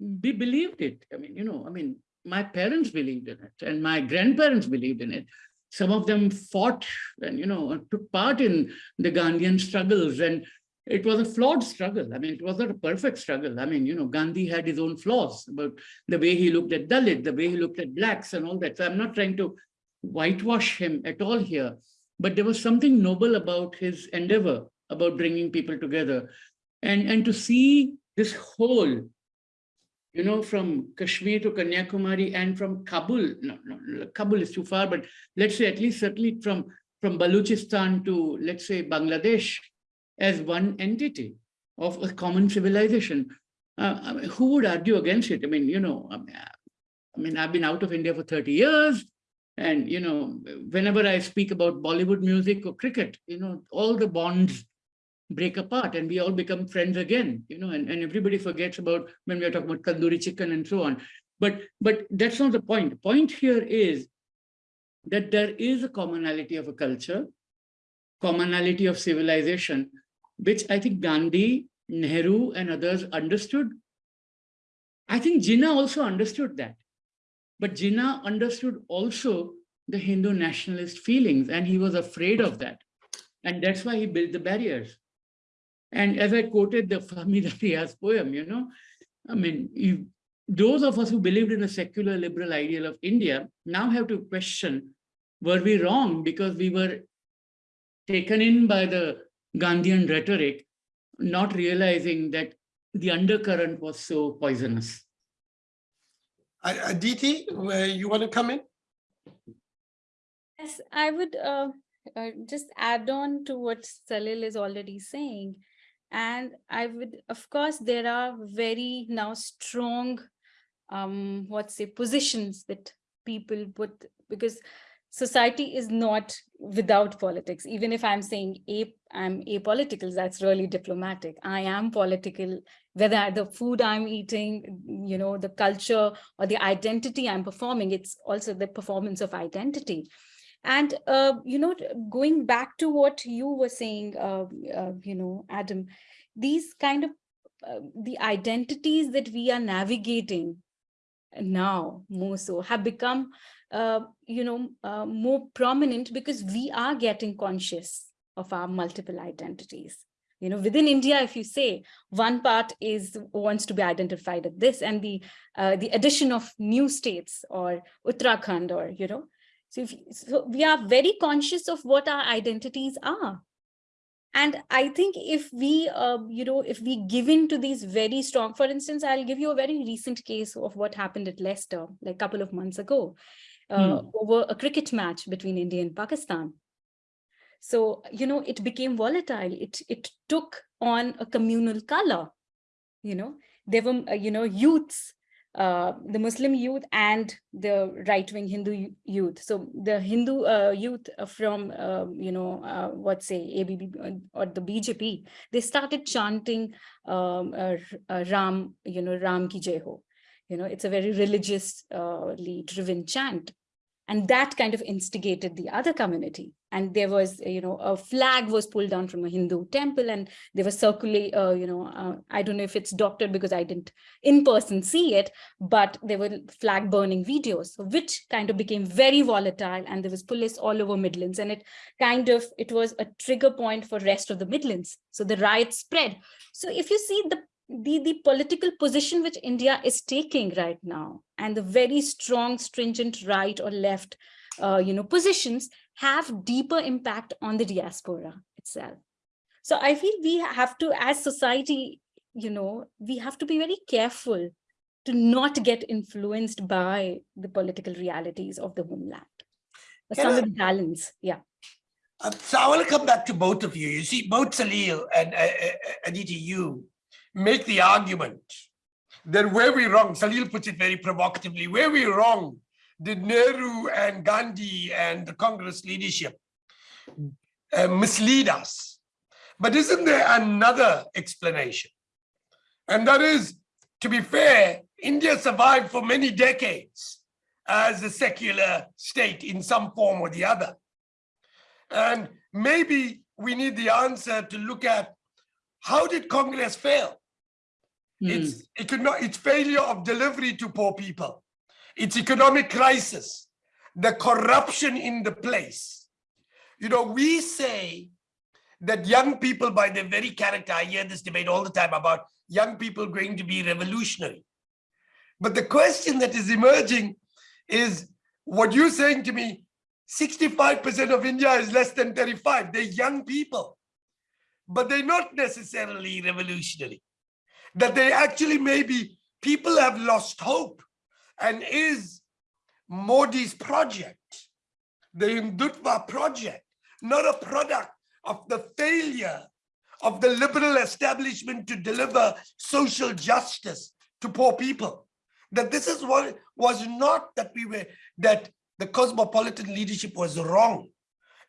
we believed it. I mean, you know, I mean, my parents believed in it and my grandparents believed in it. Some of them fought and, you know, took part in the Gandhian struggles and it was a flawed struggle. I mean, it was not a perfect struggle. I mean, you know, Gandhi had his own flaws about the way he looked at Dalit, the way he looked at blacks and all that. So I'm not trying to whitewash him at all here, but there was something noble about his endeavor about bringing people together and, and to see this whole, you know, from Kashmir to Kanyakumari and from Kabul, no, no, Kabul is too far, but let's say at least certainly from, from Baluchistan to, let's say, Bangladesh as one entity of a common civilization. Uh, I mean, who would argue against it? I mean, you know, I mean, I mean, I've been out of India for 30 years. And, you know, whenever I speak about Bollywood music or cricket, you know, all the bonds break apart and we all become friends again, you know, and, and everybody forgets about when we are talking about tandoori chicken and so on. But, but that's not the point. The point here is that there is a commonality of a culture, commonality of civilization, which I think Gandhi, Nehru and others understood. I think Jinnah also understood that. But Jinnah understood also the Hindu nationalist feelings and he was afraid of that. And that's why he built the barriers. And as I quoted the Fahmi [laughs] Riaz poem, you know, I mean, you, those of us who believed in a secular liberal ideal of India now have to question, were we wrong because we were taken in by the Gandhian rhetoric, not realizing that the undercurrent was so poisonous. Uh, Aditi, where you want to come in? Yes, I would uh, uh, just add on to what Salil is already saying. And I would, of course, there are very now strong, um, what say, positions that people put, because society is not without politics. Even if I'm saying a, I'm apolitical, that's really diplomatic. I am political, whether the food I'm eating, you know, the culture or the identity I'm performing, it's also the performance of identity. And, uh, you know, going back to what you were saying, uh, uh, you know, Adam, these kind of uh, the identities that we are navigating now more so have become uh, you know, uh, more prominent because we are getting conscious of our multiple identities. You know, within India, if you say one part is wants to be identified as this and the uh, the addition of new states or Uttarakhand or, you know, so, if, so we are very conscious of what our identities are. And I think if we, uh, you know, if we give in to these very strong, for instance, I'll give you a very recent case of what happened at Leicester, like a couple of months ago uh, Hmm. over a cricket match between India and Pakistan. So, you know, it became volatile. It, it took on a communal color, you know, there were, uh, you know, youths, uh, the Muslim youth and the right-wing Hindu youth. So the Hindu uh, youth from, uh, you know, uh, what say ABB or the BJP, they started chanting um, uh, uh, Ram, you know, Ram ki jai ho. You know, it's a very religiously driven chant and that kind of instigated the other community. And there was you know a flag was pulled down from a hindu temple and there was circulate uh, you know uh, i don't know if it's doctored because i didn't in person see it but there were flag burning videos which kind of became very volatile and there was police all over midlands. And it kind of it was a trigger point for rest of the midlands. So the riots spread. So if you see the the, the political position which India is taking right now and the very strong, stringent right or left, uh, you know, positions have deeper impact on the diaspora itself. So I feel we have to, as society, you know, we have to be very careful to not get influenced by the political realities of the homeland. Some I- balance, yeah. Uh, So I want to come back to both of you. You see, both Salil and uh, uh, Aditi, you make the argument that where we wrong, Salil puts it very provocatively, where we wrong did Nehru and Gandhi and the Congress leadership uh, mislead us. But isn't there another explanation? And that is, to be fair, India survived for many decades as a secular state in some form or the other. And maybe we need the answer to look at how did Congress fail? Hmm. It's not its failure of delivery to poor people. It's economic crisis, the corruption in the place. You know, we say that young people by their very character, I hear this debate all the time about young people going to be revolutionary. But the question that is emerging is what you're saying to me, 65% of India is less than 35. They're young people, but they're not necessarily revolutionary. That they actually maybe people have lost hope and is Modi's project, the Hindutva project, not a product of the failure of the liberal establishment to deliver social justice to poor people. That this is what was not that we were, that the cosmopolitan leadership was wrong.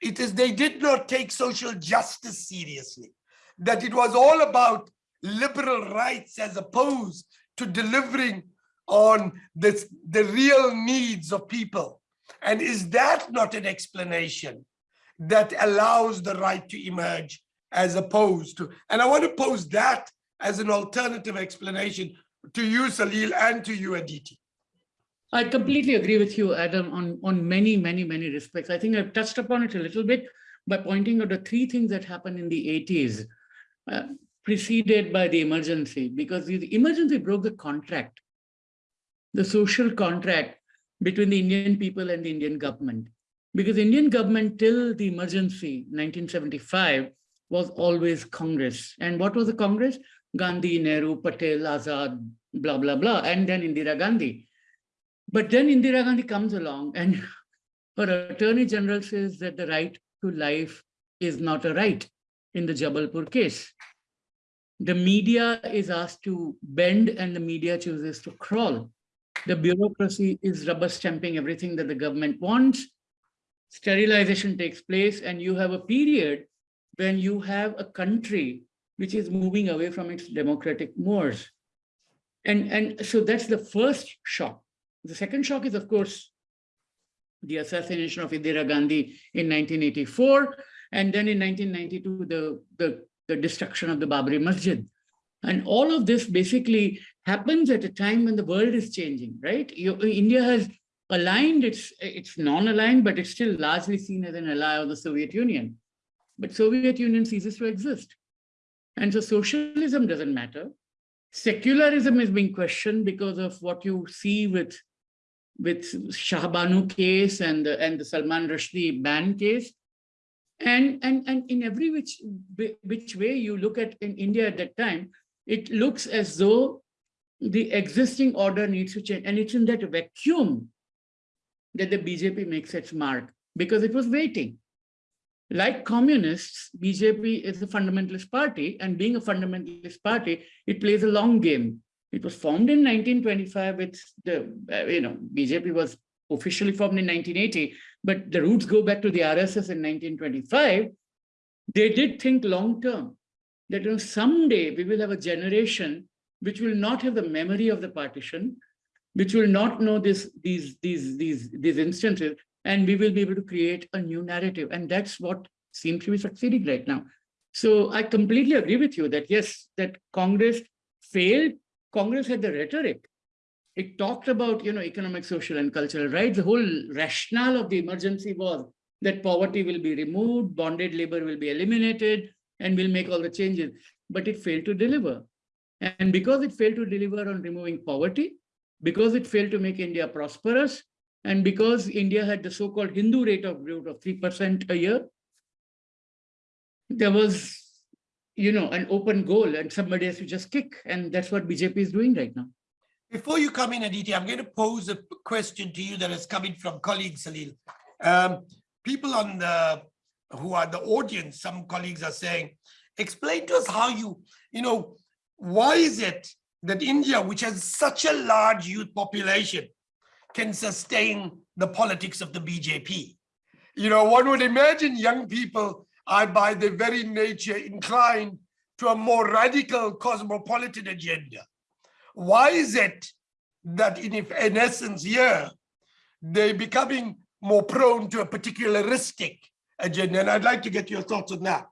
It is they did not take social justice seriously. That it was all about liberal rights as opposed to delivering on this, the real needs of people. And is that not an explanation that allows the right to emerge as opposed to, and I want to pose that as an alternative explanation to you, Salil, and to you, Aditi. I completely agree with you, Adam, on, on many, many, many respects. I think I've touched upon it a little bit by pointing out the three things that happened in the 80s, uh, preceded by the emergency, because the emergency broke the contract, the social contract between the Indian people and the Indian government. Because Indian government till the emergency, 1975, was always Congress. And what was the Congress? Gandhi, Nehru, Patel, Azad, blah, blah, blah, and then Indira Gandhi. But then Indira Gandhi comes along and [laughs] her attorney general says that the right to life is not a right in the Jabalpur case. The media is asked to bend and the media chooses to crawl. The bureaucracy is rubber stamping everything that the government wants. Sterilization takes place and you have a period when you have a country which is moving away from its democratic mores. And, and so that's the first shock. The second shock is, of course, the assassination of Indira Gandhi in 1984, and then in 1992, the, the, the destruction of the Babri Masjid. And all of this basically happens at a time when the world is changing, right? You, India has aligned, it's, it's non-aligned, but it's still largely seen as an ally of the Soviet Union. But Soviet Union ceases to exist. And so socialism doesn't matter. Secularism is being questioned because of what you see with, with Shah Bano case and the, and the Salman Rushdie ban case. And, and, and in every which, which way you look at in India at that time, it looks as though the existing order needs to change. And it's in that vacuum that the BJP makes its mark because it was waiting. Like communists, BJP is a fundamentalist party and being a fundamentalist party, it plays a long game. It was formed in 1925 with the, uh, you know, BJP was officially formed in 1980, but the roots go back to the RSS in 1925. They did think long term that you know, someday we will have a generation which will not have the memory of the partition, which will not know this, these, these, these, these instances, and we will be able to create a new narrative. And that's what seems to be succeeding right now. So I completely agree with you that yes, that Congress failed. Congress had the rhetoric. It talked about, you know, economic, social, and cultural rights. The whole rationale of the emergency was that poverty will be removed, bonded labor will be eliminated, and we'll make all the changes. But it failed to deliver. And because it failed to deliver on removing poverty, because it failed to make India prosperous, and because India had the so-called Hindu rate of growth of 3% a year, there was, you know, an open goal and somebody has to just kick. And that's what BJP is doing right now. Before you come in, Aditi, I'm going to pose a question to you that is coming from colleagues, Salil. Um, people on the, who are the audience, some colleagues are saying, explain to us how you, you know, why is it that India, which has such a large youth population, can sustain the politics of the BJP. You know, one would imagine young people are by their very nature inclined to a more radical cosmopolitan agenda. Why is it that in, in essence here, they're becoming more prone to a particularistic agenda? And I'd like to get your thoughts on that.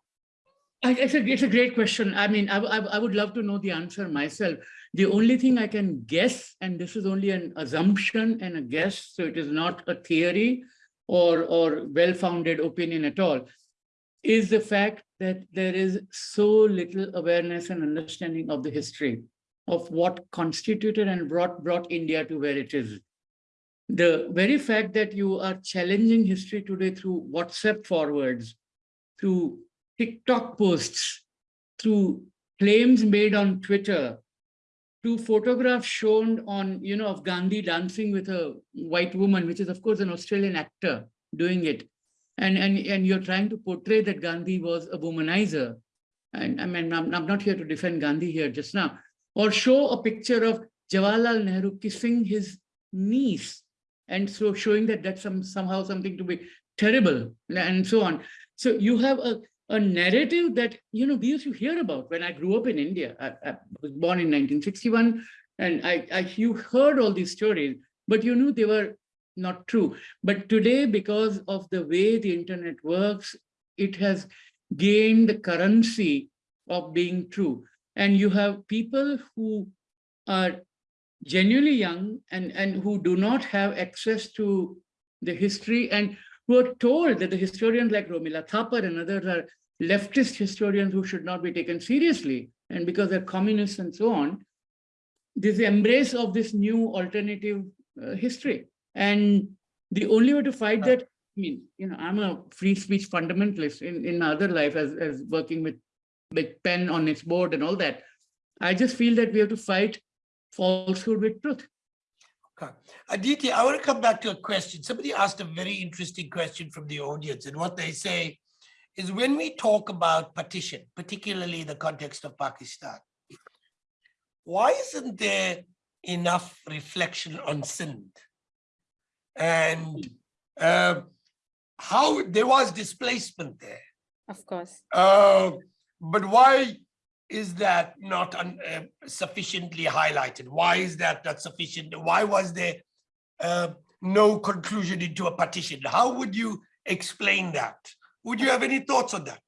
It's a, it's a great question. I mean, I, I, I would love to know the answer myself. The only thing I can guess, and this is only an assumption and a guess, so it is not a theory or, or well-founded opinion at all, is the fact that there is so little awareness and understanding of the history of what constituted and brought, brought India to where it is. The very fact that you are challenging history today through WhatsApp forwards, through TikTok posts, through claims made on Twitter, to photographs shown on, you know, of Gandhi dancing with a white woman, which is of course an Australian actor doing it. And, and, and you're trying to portray that Gandhi was a womanizer. And I mean, I'm, I'm not here to defend Gandhi here just now. Or show a picture of Jawaharlal Nehru kissing his niece. And so showing that that's some, somehow something to be terrible and so on. So you have a, a narrative that, you know, we used to hear about when I grew up in India. I, I was born in 1961 and I, I, you heard all these stories, but you knew they were not true. But today, because of the way the internet works, it has gained the currency of being true. And you have people who are genuinely young and, and who do not have access to the history and who are told that the historians like Romila Thapar and others are leftist historians who should not be taken seriously. And because they're communists and so on, this embrace of this new alternative uh, history. And the only way to fight that, I mean, you know, I'm a free speech fundamentalist in, in other life as, as working with, with pen on its board and all that. I just feel that we have to fight falsehood with truth. Okay. Aditi, I want to come back to a question. Somebody asked a very interesting question from the audience and what they say is when we talk about partition, particularly in the context of Pakistan, why isn't there enough reflection on Sindh? And uh, how there was displacement there. Of course. Uh, but why is that not uh, sufficiently highlighted? Why is that not sufficient? Why was there uh, no conclusion into a partition? How would you explain that? Would you have any thoughts on that?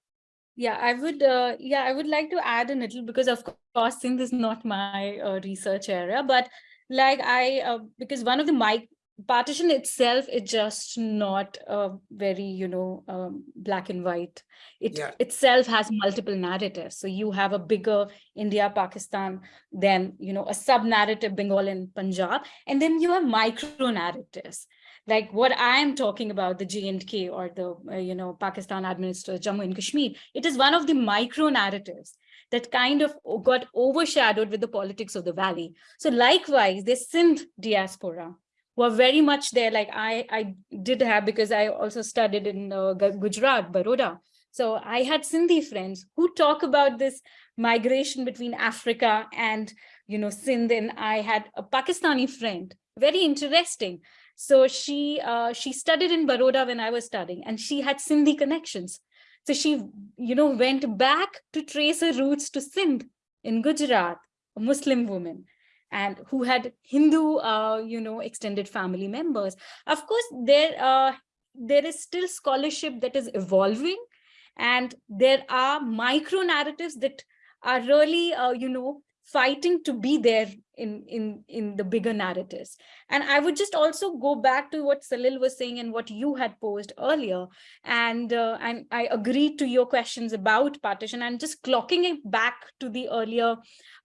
Yeah, I would. Uh, yeah, I would like to add a little because, of course, since this is not my uh, research area, but like I, uh, because one of the my partition itself is just not uh, very, you know, um, black and white. It Yeah. itself has multiple narratives. So you have a bigger India, Pakistan, then, you know, a sub narrative, Bengal and Punjab, and then you have micro narratives. Like what I'm talking about, the J&K or the, uh, you know, Pakistan administered Jammu and Kashmir, it is one of the micro narratives that kind of got overshadowed with the politics of the valley. So likewise, the Sindh diaspora, were very much there like i i did have because i also studied in uh, gujarat baroda. So i had sindhi friends who talk about this migration between africa and you know sindh and i had a pakistani friend. Very interesting. So she uh, she studied in baroda when i was studying and she had sindhi connections. So she you know went back to trace her roots to sindh in gujarat a muslim woman and who had Hindu, uh, you know, extended family members. Of course, there, uh, there is still scholarship that is evolving and there are micro narratives that are really, uh, you know, fighting to be there in, in, in the bigger narratives. And I would just also go back to what Salil was saying and what you had posed earlier. And, uh, and I agree to your questions about partition and just clocking it back to the earlier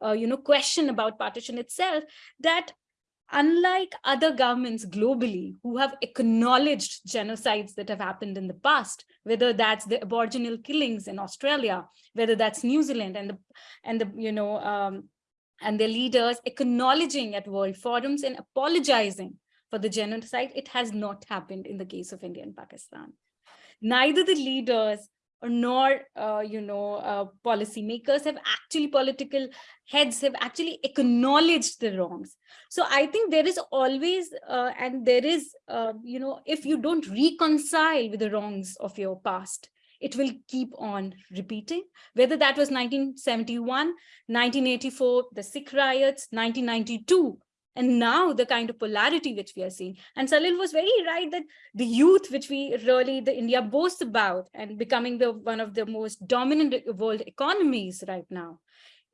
uh, you know, question about partition itself, that unlike other governments globally who have acknowledged genocides that have happened in the past, whether that's the aboriginal killings in Australia, whether that's New Zealand and the, and the, you know, um, and their leaders acknowledging at world forums and apologizing for the genocide, it has not happened in the case of India and Pakistan. Neither the leaders nor uh, you know uh, policymakers have actually political heads have actually acknowledged the wrongs. So i think there is always uh, and there is uh, you know if you don't reconcile with the wrongs of your past it will keep on repeating. Whether that was 1971 1984 the sikh riots 1992 and now the kind of polarity which we are seeing. And Salil was very right that the youth, which we really, the India boasts about and becoming the one of the most dominant world economies right now,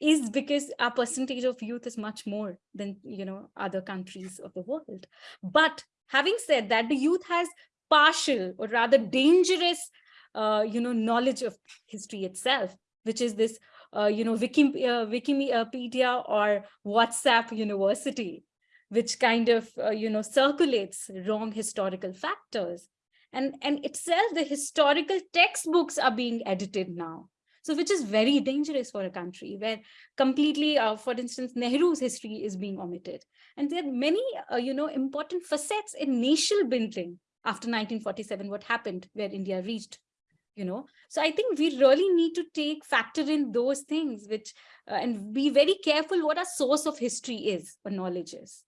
is because our percentage of youth is much more than, you know, other countries of the world. But having said that, the youth has partial or rather dangerous, uh, you know, knowledge of history itself, which is this, uh, you know, Wiki, uh, Wikipedia or WhatsApp University, which kind of, uh, you know, circulates wrong historical factors. And, and itself, the historical textbooks are being edited now. So which is very dangerous for a country where completely, uh, for instance, Nehru's history is being omitted. And there are many, uh, you know, important facets in nation building after 1947, what happened where India reached, you know. So I think we really need to take factor in those things which uh, and be very careful what our source of history is or knowledge is.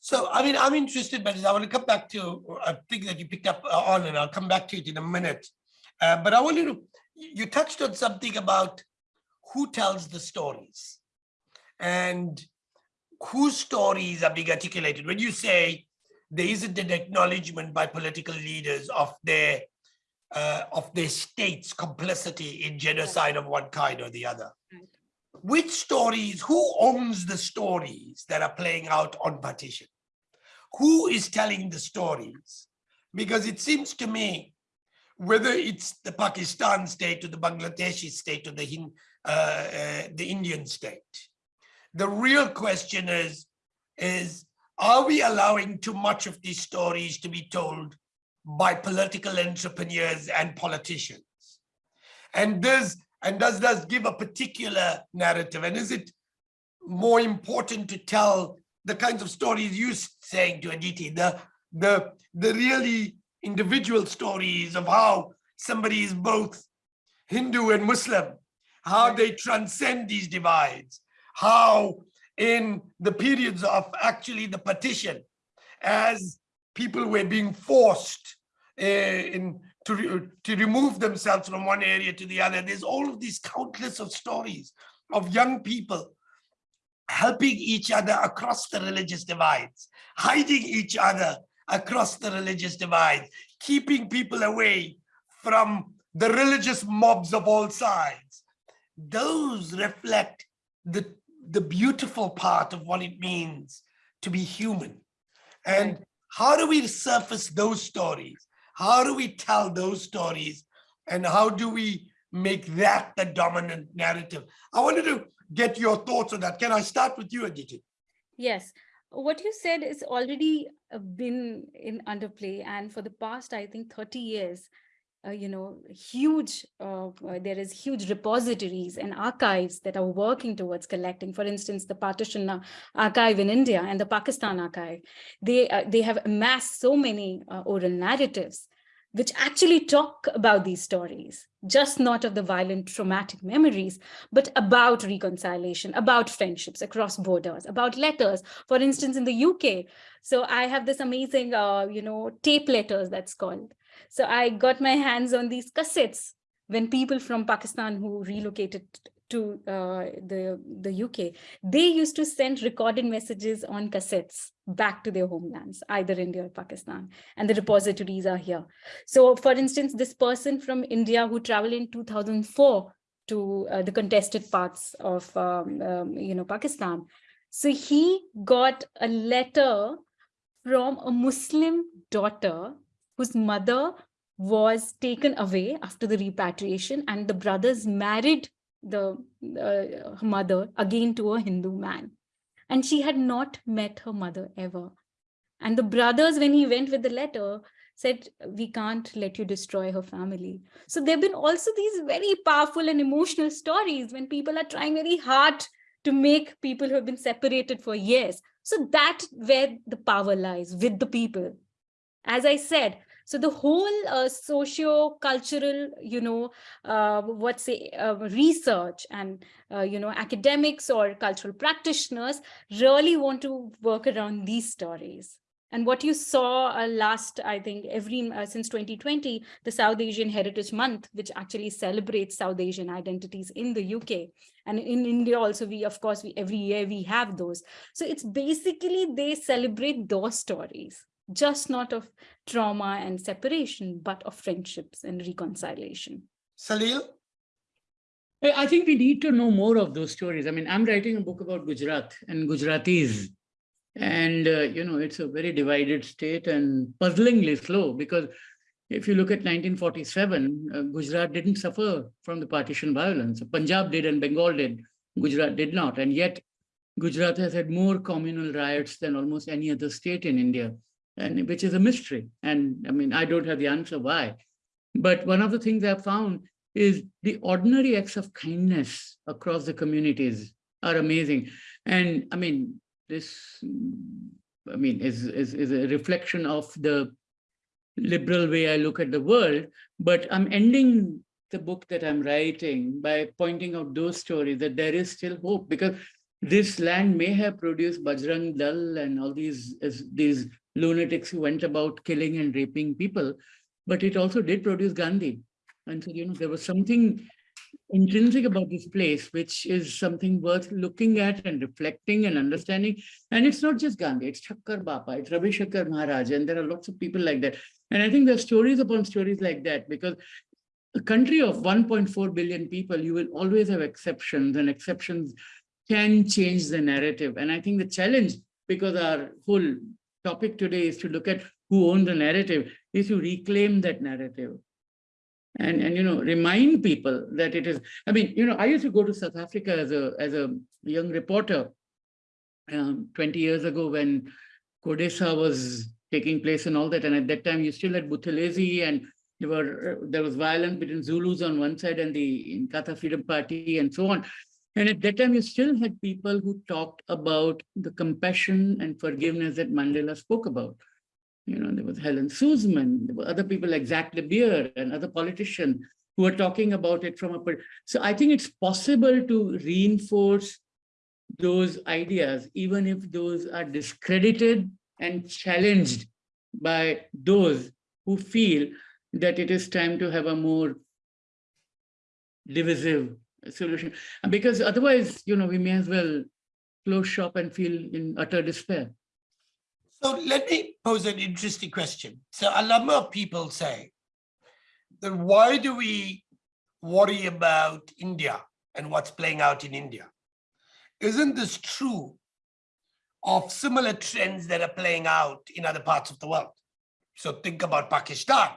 So, I mean, I'm interested, but I want to come back to a thing that you picked up uh, on, and I'll come back to it in a minute. Uh, but I want you to, you touched on something about who tells the stories and whose stories are being articulated. When you say there isn't an acknowledgement by political leaders of their uh, of their state's complicity in genocide of one kind or the other. Which stories, who owns the stories that are playing out on partition? Who is telling the stories? Because it seems to me, whether it's the Pakistan state or the Bangladeshi state or the, uh, uh, the Indian state, the real question is, is are we allowing too much of these stories to be told by political entrepreneurs and politicians? And does and does this give a particular narrative? And is it more important to tell the kinds of stories you saying to Aditi, the the the really individual stories of how somebody is both Hindu and Muslim, how they transcend these divides, how in the periods of actually the partition, as people were being forced uh, in to, re to remove themselves from one area to the other. There's all of these countless of stories of young people helping each other across the religious divides, hiding each other across the religious divide, keeping people away from the religious mobs of all sides. Those reflect the, the beautiful part of what it means to be human. And how do we surface those stories? How do we tell those stories? And how do we make that the dominant narrative? I wanted to get your thoughts on that. Can I start with you, Aditi? Yes, what you said is already uh, been in underplay and for the past, I think 30 years, uh, you know, huge, uh, uh, there is huge repositories and archives that are working towards collecting. For instance, the Partition Archive in India and the Pakistan Archive, they, uh, they have amassed so many uh, oral narratives which actually talk about these stories, just not of the violent traumatic memories, but about reconciliation, about friendships across borders, about letters, for instance, in the UK. So I have this amazing, uh, you know, tape letters that's called. So I got my hands on these cassettes when people from Pakistan who relocated to uh, the, the UK, they used to send recorded messages on cassettes back to their homelands, either India or Pakistan, and the repositories are here. So for instance, this person from India who traveled in 2004 to uh, the contested parts of, um, um, you know, Pakistan. So he got a letter from a Muslim daughter whose mother was taken away after the repatriation and the brothers married the uh, mother again to a Hindu man. And she had not met her mother ever. And the brothers, when he went with the letter, said, we can't let you destroy her family. So there have been also these very powerful and emotional stories when people are trying very hard to make people who have been separated for years. So that's where the power lies with the people. As I said, so the whole uh, socio-cultural, you know, uh, what's say uh, research and, uh, you know, academics or cultural practitioners really want to work around these stories. And what you saw uh, last, I think, every uh, since 2020, the South Asian Heritage Month, which actually celebrates South Asian identities in the UK. And in India also, we, of course, we every year we have those. So it's basically they celebrate those stories just not of trauma and separation, but of friendships and reconciliation. Salil? I I think we need to know more of those stories. I mean, I'm writing a book about Gujarat and Gujaratis. And, uh, you know, it's a very divided state and puzzlingly slow because if you look at 1947, uh, Gujarat didn't suffer from the partition violence. Punjab did and Bengal did. Gujarat did not. And yet Gujarat has had more communal riots than almost any other state in India, and which is a mystery. And I mean, I don't have the answer why. But one of the things I've found is the ordinary acts of kindness across the communities are amazing. And I mean, this, I mean, is, is, is a reflection of the liberal way I look at the world, but I'm ending the book that I'm writing by pointing out those stories that there is still hope because this land may have produced Bajrang Dal and all these, these lunatics who went about killing and raping people, but it also did produce Gandhi. And so, you know, there was something intrinsic about this place, which is something worth looking at and reflecting and understanding. And it's not just Gandhi, it's Thakkar Bapa, it's Ravi Shankar Maharaj, and there are lots of people like that. And I think there are stories upon stories like that because a country of 1.4 billion people, you will always have exceptions and exceptions can change the narrative. And I think the challenge, because our whole topic today is to look at who owns the narrative, is to reclaim that narrative. And, and you know, remind people that it is, I mean, you know, I used to go to South Africa as a, as a young reporter um, 20 years ago when Codesa was taking place and all that. And at that time, you still had Buthelezi and there were there was violence between Zulus on one side and the Inkatha Freedom Party and so on. And at that time, you still had people who talked about the compassion and forgiveness that Mandela spoke about. You know, there was Helen Suzman, there were other people like Zach de Beer and other politicians who were talking about it from a, so I think it's possible to reinforce those ideas, even if those are discredited and challenged by those who feel that it is time to have a more divisive solution. Because otherwise, you know, we may as well close shop and feel in utter despair. So let me pose an interesting question. So a number of people say, then why do we worry about India and what's playing out in India? Isn't this true of similar trends that are playing out in other parts of the world? So think about Pakistan,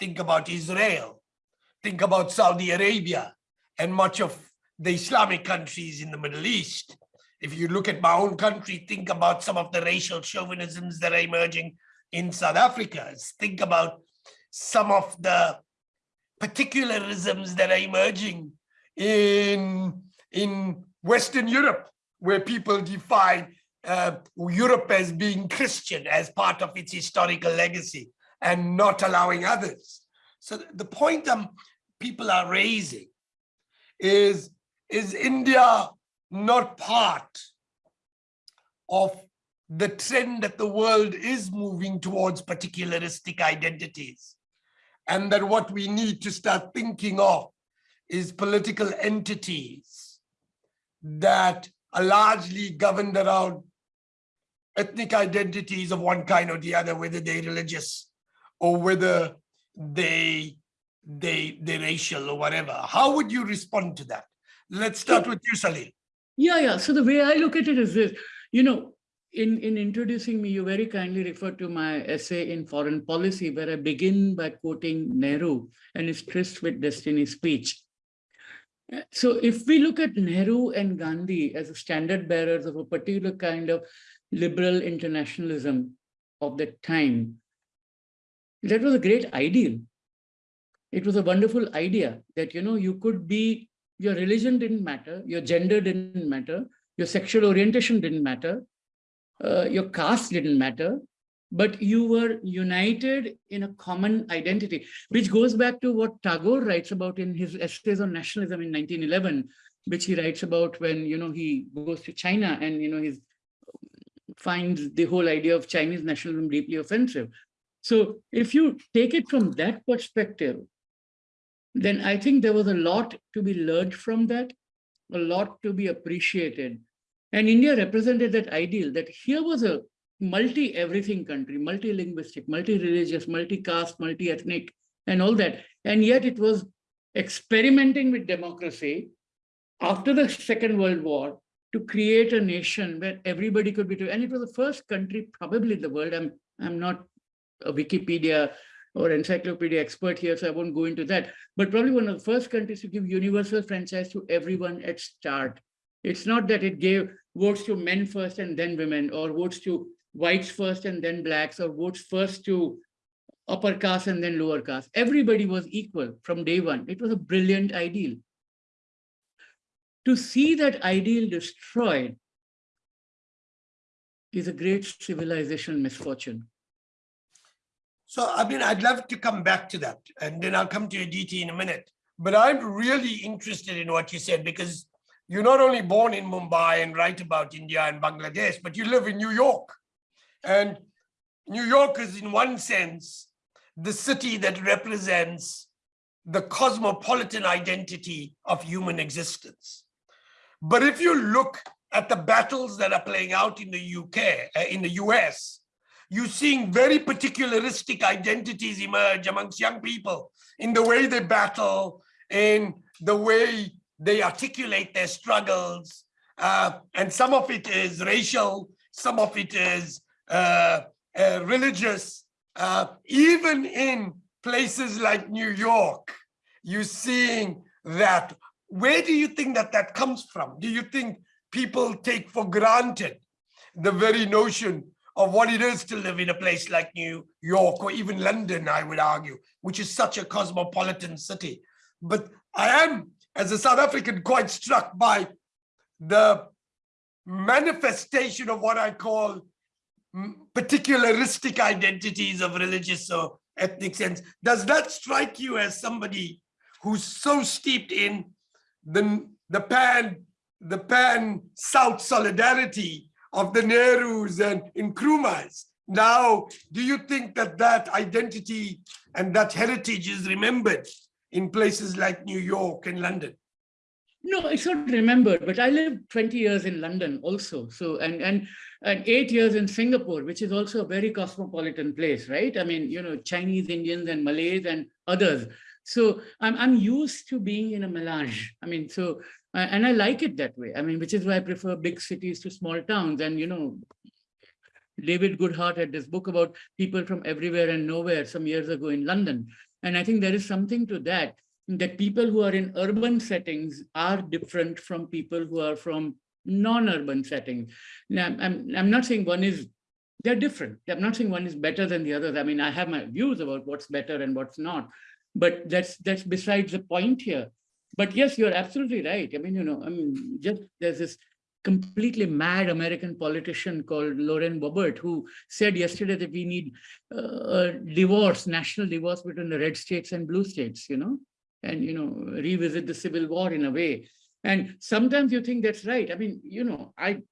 think about Israel, think about Saudi Arabia and much of the Islamic countries in the Middle East. If you look at my own country, think about some of the racial chauvinisms that are emerging in South Africa. Think about some of the particularisms that are emerging in, in Western Europe, where people define uh, Europe as being Christian as part of its historical legacy and not allowing others. So the point um, people are raising is, is India not part of the trend that the world is moving towards particularistic identities? And that what we need to start thinking of is political entities that are largely governed around ethnic identities of one kind or the other, whether they're religious or whether they they they racial or whatever. How would you respond to that? Let's start with you, Salil. Yeah, yeah. So the way I look at it is this, you know, in, in introducing me, you very kindly referred to my essay in foreign policy, where I begin by quoting Nehru and his tryst with destiny speech. So if we look at Nehru and Gandhi as standard bearers of a particular kind of liberal internationalism of that time, that was a great ideal. It was a wonderful idea that, you know, you could be, your religion didn't matter, your gender didn't matter, your sexual orientation didn't matter, uh, your caste didn't matter, but you were united in a common identity, which goes back to what Tagore writes about in his essays on nationalism in 1911, which he writes about when, you know, he goes to China and, you know, he's finds the whole idea of Chinese nationalism deeply offensive. So if you take it from that perspective, then I think there was a lot to be learned from that, a lot to be appreciated. And India represented that ideal that here was a multi-everything country, multi-linguistic, multi-religious, multi-caste, multi-ethnic, and all that. And yet it was experimenting with democracy after the Second World War to create a nation where everybody could be, and it was the first country probably in the world. I'm, I'm not a Wikipedia or encyclopedia expert here, so I won't go into that, but probably one of the first countries to give universal franchise to everyone at start. It's not that it gave votes to men first and then women, or votes to whites first and then blacks, or votes first to upper caste and then lower caste. Everybody was equal from day one. It was a brilliant ideal. To see that ideal destroyed is a great civilization misfortune. So, I mean, I'd love to come back to that and then I'll come to DT in a minute. But I'm really interested in what you said because you're not only born in Mumbai and write about India and Bangladesh, but you live in New York. And New York is in one sense, the city that represents the cosmopolitan identity of human existence. But if you look at the battles that are playing out in the UK, uh, in the US, you're seeing very particularistic identities emerge amongst young people in the way they battle, in the way they articulate their struggles. Uh, and some of it is racial, some of it is uh, uh, religious. Uh, even in places like New York, you're seeing that. Where do you think that that comes from? Do you think people take for granted the very notion of what it is to live in a place like New York or even London, I would argue, which is such a cosmopolitan city. But I am, as a South African, quite struck by the manifestation of what I call particularistic identities of religious or ethnic sense. Does that strike you as somebody who's so steeped in the, the pan, the pan South solidarity of the Nehrus and Nkrumahs. Now, do you think that that identity and that heritage is remembered in places like New York and London? No, it's not remembered, but I lived 20 years in London also. So, and, and, and eight years in Singapore, which is also a very cosmopolitan place, right? I mean, you know, Chinese, Indians and Malays and others. So I'm, I'm used to being in a melange. I mean, so and I like it that way. I mean, which is why I prefer big cities to small towns. And, you know, David Goodhart had this book about people from everywhere and nowhere some years ago in London. And I think there is something to that, that people who are in urban settings are different from people who are from non-urban settings. Now, I'm, I'm not saying one is, they're different. I'm not saying one is better than the others. I mean, I have my views about what's better and what's not, but that's that's besides the point here. But yes, you're absolutely right. I mean, you know, I mean, just there's this completely mad American politician called Lauren Boebert who said yesterday that we need uh, a divorce, national divorce between the red states and blue states, you know, and, you know, revisit the civil war in a way. And sometimes you think that's right. I mean, you know, I,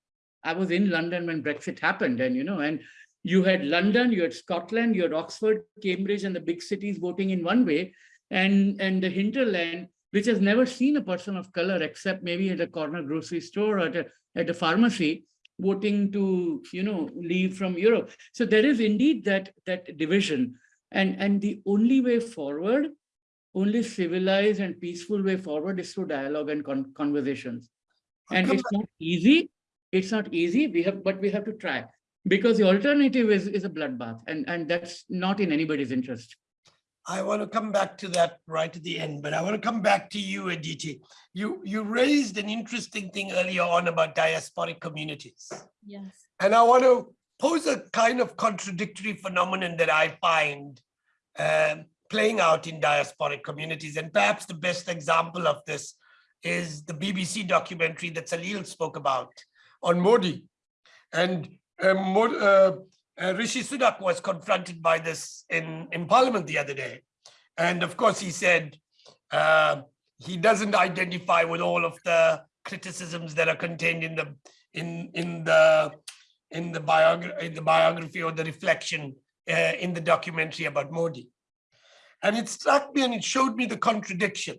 I was in London when Brexit happened and, you know, and you had London, you had Scotland, you had Oxford, Cambridge, and the big cities voting in one way, and, and the hinterland which has never seen a person of color except maybe at a corner grocery store or at a, at a pharmacy voting to, you know, leave from Europe. So there is indeed that, that division. And, and the only way forward, only civilized and peaceful way forward is through dialogue and con conversations. And it's not easy. It's not easy. We have, but we have to try because the alternative is, is a bloodbath and, and that's not in anybody's interest. I want to come back to that right at the end, but I want to come back to you, Aditi. You, you raised an interesting thing earlier on about diasporic communities. Yes. And I want to pose a kind of contradictory phenomenon that I find um, playing out in diasporic communities. And perhaps the best example of this is the BBC documentary that Salil spoke about on Modi. And Rishi Sunak was confronted by this in, in Parliament the other day. And of course, he said uh, he doesn't identify with all of the criticisms that are contained in the in in the in the biography in the biography or the reflection uh, in the documentary about Modi. And it struck me and it showed me the contradiction.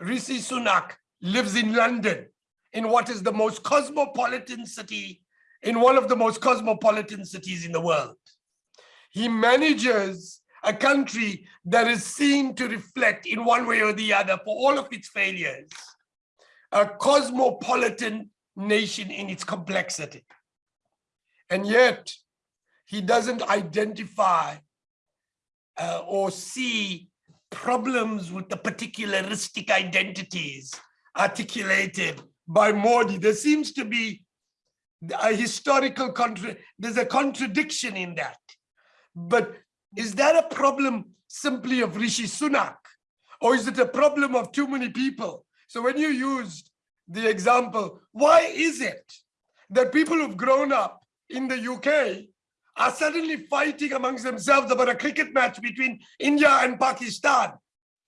Rishi Sunak lives in London, in what is the most cosmopolitan city in one of the most cosmopolitan cities in the world. He manages a country that is seen to reflect in one way or the other for all of its failures, a cosmopolitan nation in its complexity. And yet he doesn't identify uh, or see problems with the particularistic identities articulated by Modi. There seems to be a historical contra there's a contradiction in that. But is that a problem simply of Rishi Sunak? Or is it a problem of too many people? So when you used the example, why is it that people who've grown up in the UK are suddenly fighting amongst themselves about a cricket match between India and Pakistan?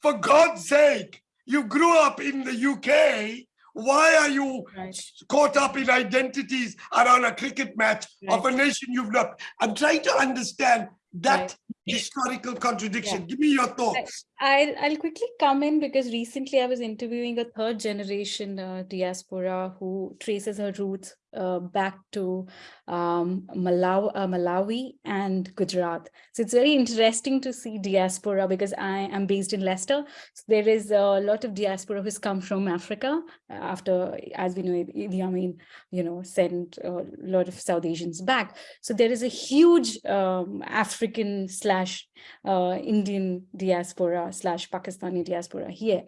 For God's sake, you grew up in the UK. Why are you Right. caught up in identities around a cricket match of a nation you've not? I'm trying to understand that Right. Historical contradiction. Give me your thoughts. I'll, I'll quickly come in because recently I was interviewing a third generation uh, diaspora who traces her roots uh, back to um, Malawi, uh, Malawi and Gujarat. So it's very interesting to see diaspora because I am based in Leicester. So there is a lot of diaspora who's come from Africa uh, after, as we know, Idi Amin, you know, sent a lot of South Asians back. So there is a huge um, African slash uh, Indian diaspora slash Pakistani diaspora here.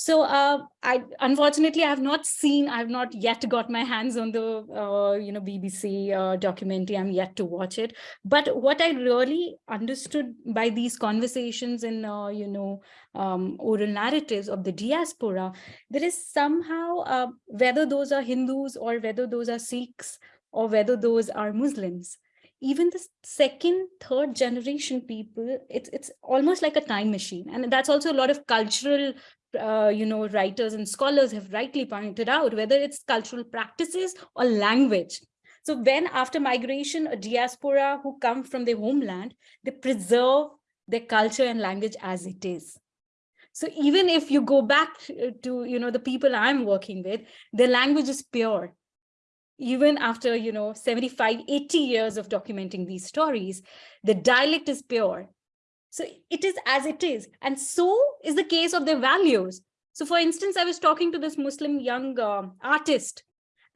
So uh, I unfortunately I have not seen, I have not yet got my hands on the uh, you know BBC uh, documentary. I'm yet to watch it. But what I really understood by these conversations and uh, you know um, oral narratives of the diaspora, there is somehow uh, whether those are Hindus or whether those are Sikhs or whether those are Muslims even the second third generation people it's it's almost like a time machine. And that's also a lot of cultural uh, you know writers and scholars have rightly pointed out whether it's cultural practices or language. So when after migration a diaspora who come from their homeland they preserve their culture and language as it is. So even if you go back uh, to you know the people i'm working with their language is pure even after you know 75 80 years of documenting these stories the dialect is pure. So it is as it is and so is the case of their values. So for instance i was talking to this muslim young uh, artist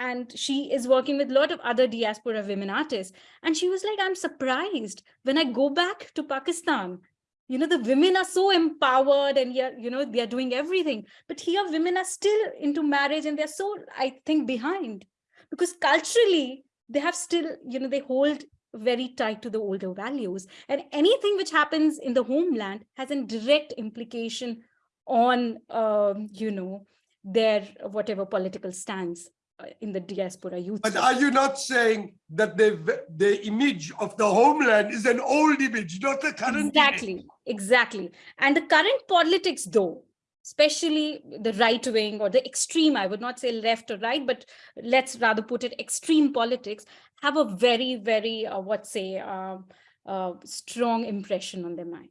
and she is working with a lot of other diaspora women artists and she was like i'm surprised when i go back to pakistan. You know the women are so empowered and you know they are doing everything but here women are still into marriage and they're so i think behind because culturally they have still you know they hold very tight to the older values and anything which happens in the homeland has a direct implication on um, you know their whatever political stance uh, in the diaspora youth But are you not saying that the, the image of the homeland is an old image, not the current? image? exactly exactly and the current politics though especially the right wing or the extreme i would not say left or right but let's rather put it extreme politics have a very very uh, what say uh, uh, strong impression on their minds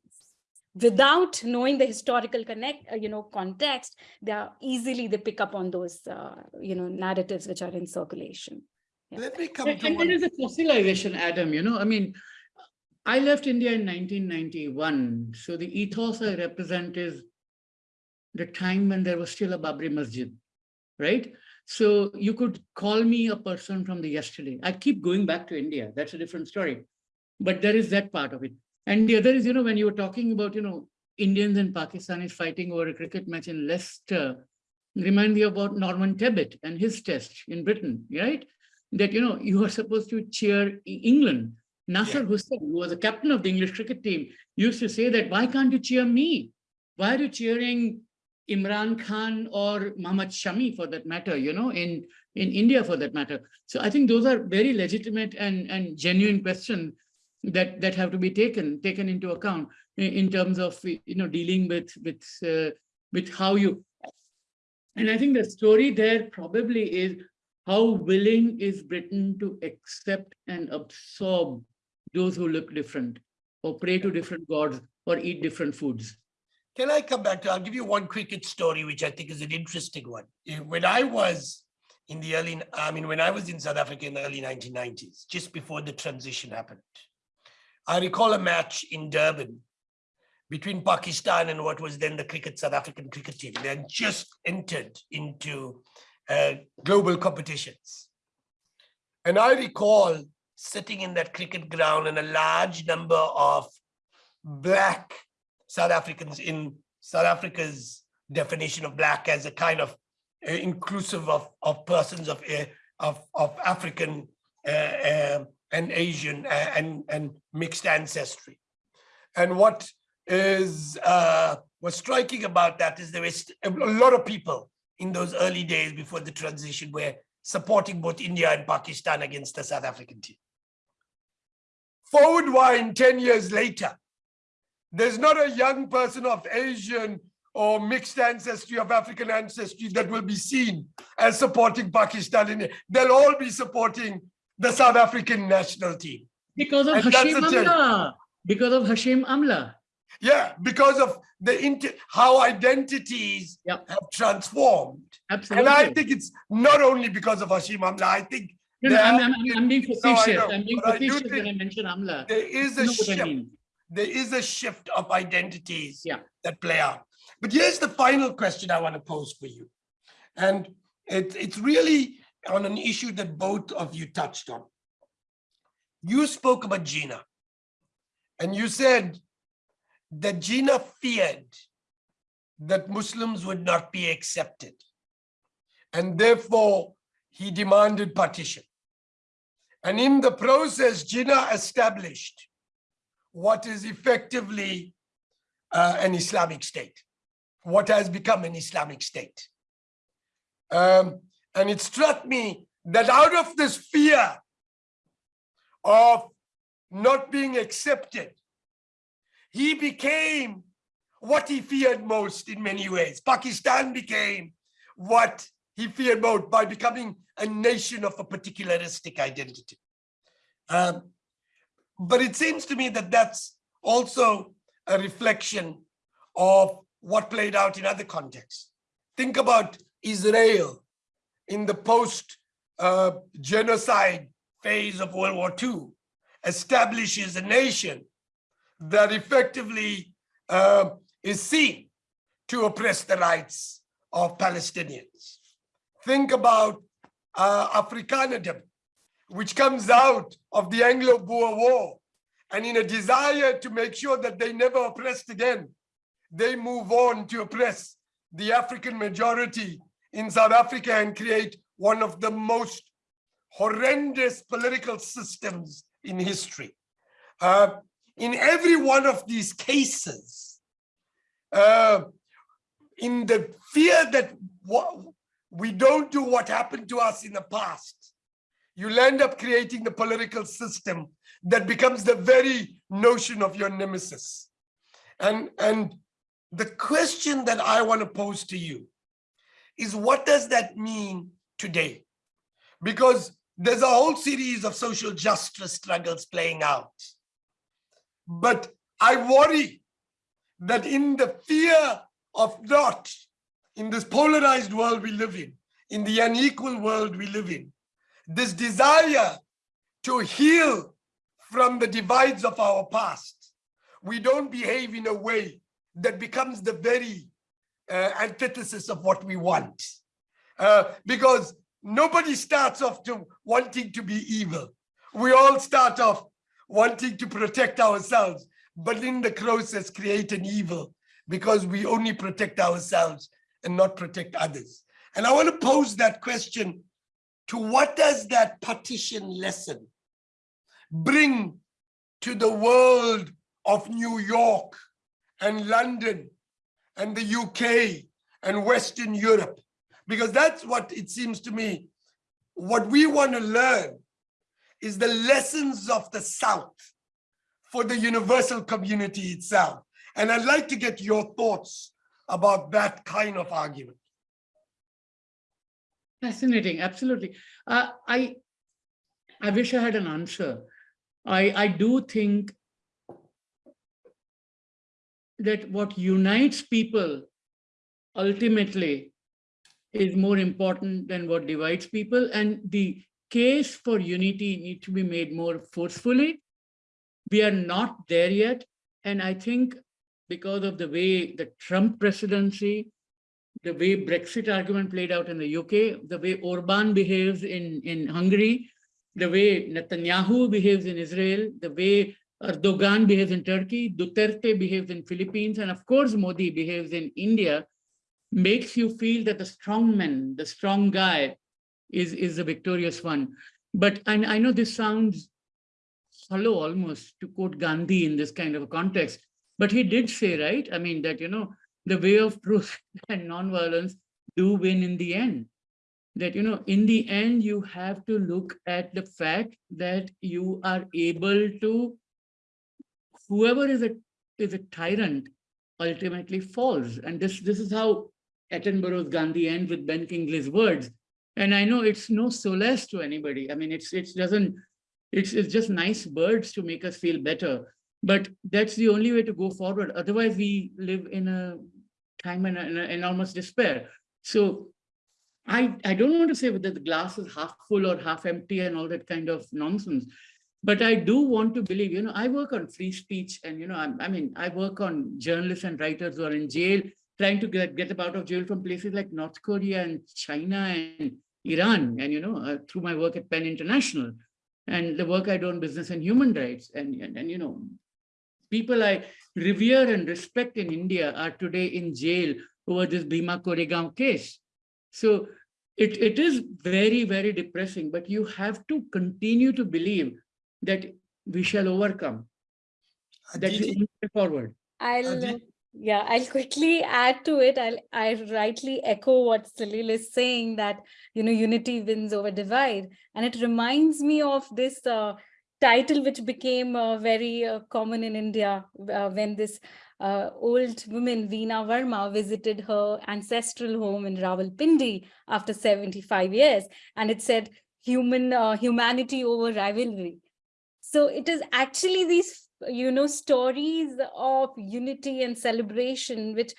without knowing the historical connect uh, you know context they are easily they pick up on those uh, you know narratives which are in circulation Let me come And to and one. is a fossilization, Adam, you know, I mean, I left India in 1991. So the ethos I represent is the time when there was still a Babri Masjid, right? So you could call me a person from the yesterday. I keep going back to India. That's a different story. But there is that part of it. And the other is, you know, when you were talking about, you know, Indians and Pakistanis fighting over a cricket match in Leicester, remind me about Norman Tebbit and his test in Britain, right? That, you know, you are supposed to cheer England. Nasser Hussain, who was the captain of the English cricket team, used to say that, why can't you cheer me? Why are you cheering Imran Khan or Muhammad Shami for that matter, you know, in, in India for that matter. So I think those are very legitimate and, and genuine questions that, that have to be taken, taken into account in, in terms of, you know, dealing with, with, uh, with how you, and I think the story there probably is how willing is Britain to accept and absorb those who look different or pray to different gods or eat different foods. Can I come back to, I'll give you one cricket story, which I think is an interesting one. Eh, When I was in the early, I mean, when I was in South Africa in the early 1990s, just before the transition happened, I recall a match in Durban between Pakistan and what was then the cricket South African cricket team. They had just entered into uh, global competitions. And I recall sitting in that cricket ground and a large number of black South Africans in South Africa's definition of black as a kind of uh, inclusive of, of persons of, uh, of, of African uh, and Asian and, and mixed ancestry. And what is uh, was striking about that is there is a lot of people in those early days before the transition were supporting both India and Pakistan against the South African team. Forward wind 10 years later, there's not a young person of Asian or mixed ancestry of African ancestry that will be seen as supporting Pakistan. In it. They'll all be supporting the South African national team. Because of And Hashim. Amla. Because of Hashim Amla. Yeah, because of the how identities Yep. have transformed. Absolutely. And I think it's not only because of Hashim Amla, I think No, no, I'm, I'm, I'm- being facetious. know, I'm being but I facetious when I mention Amla. there is a what I shift. mean? There is a shift of identities Yeah. that play out. But here's the final question I want to pose for you. And it, it's really on an issue that both of you touched on. You spoke about Jinnah. And you said that Jinnah feared that Muslims would not be accepted. And therefore, he demanded partition. And in the process, Jinnah established what is effectively uh, an Islamic state, what has become an Islamic state. Um, and it struck me that out of this fear of not being accepted, he became what he feared most in many ways. Pakistan became what he feared most by becoming a nation of a particularistic identity. Um, but it seems to me that that's also a reflection of what played out in other contexts. Think about Israel in the post uh, genocide phase of World War II, establishes a nation that effectively uh, is seen to oppress the rights of Palestinians. Think about uh, Afrikanism, which comes out of the Anglo-Boer War. And in a desire to make sure that they never oppressed again, they move on to oppress the African majority in South Africa and create one of the most horrendous political systems in history. Uh, in every one of these cases, uh, in the fear that we don't do what happened to us in the past, you'll end up creating the political system that becomes the very notion of your nemesis. And, and the question that I want to pose to you is what does that mean today? Because there's a whole series of social justice struggles playing out. But I worry that in the fear of not, in this polarized world we live in, in the unequal world we live in, this desire to heal from the divides of our past, we don't behave in a way that becomes the very uh, antithesis of what we want. Uh, because nobody starts off to wanting to be evil. We all start off wanting to protect ourselves, but in the process create an evil because we only protect ourselves and not protect others. And I want to pose that question to what does that partition lesson bring to the world of New York and London and the UK and Western Europe? Because that's what it seems to me, what we want to learn is the lessons of the South for the universal community itself. And I'd like to get your thoughts about that kind of argument. Fascinating, absolutely. Uh, I, I wish I had an answer. I, I do think that what unites people ultimately is more important than what divides people. And the case for unity need to be made more forcefully. We are not there yet. And I think because of the way the Trump presidency, the way Brexit argument played out in the UK, the way Orban behaves in, in Hungary, the way Netanyahu behaves in Israel, the way Erdogan behaves in Turkey, Duterte behaves in Philippines, and of course Modi behaves in India, makes you feel that the strong man, the strong guy is, is the victorious one. But and I know this sounds hollow almost to quote Gandhi in this kind of a context, but he did say, right? I mean, that, you know, the way of truth [laughs] and nonviolence do win in the end. That, you know, in the end, you have to look at the fact that you are able to, whoever is a, is a tyrant ultimately falls. And this, this is how Attenborough's Gandhi ends with Ben Kingsley's words. And I know it's no solace to anybody. I mean, it's, it doesn't, it's, it's just nice words to make us feel better. But that's the only way to go forward. Otherwise, we live in a time and an enormous despair. So I, I don't want to say whether the glass is half full or half empty and all that kind of nonsense. But I do want to believe, you know, I work on free speech and, you know, I, I mean, I work on journalists and writers who are in jail, trying to get, get them out of jail from places like North Korea and China and Iran, and, you know, uh, through my work at PEN International and the work I do on business and human rights. And, and, and you know, people I revere and respect in India are today in jail over this Bhima Koregaon case. So it, it is very, very depressing, but you have to continue to believe that we shall overcome. That's the Aditi, only way forward. I'll, yeah, I'll quickly add to it. I'll, I rightly echo what Salil is saying that, you know, unity wins over divide. And it reminds me of this uh, title, which became uh, very uh, common in India uh, when this uh, old woman, Reena Verma, visited her ancestral home in Rawalpindi after 75 years. And it said, human uh, humanity over rivalry. So it is actually these, you know, stories of unity and celebration, which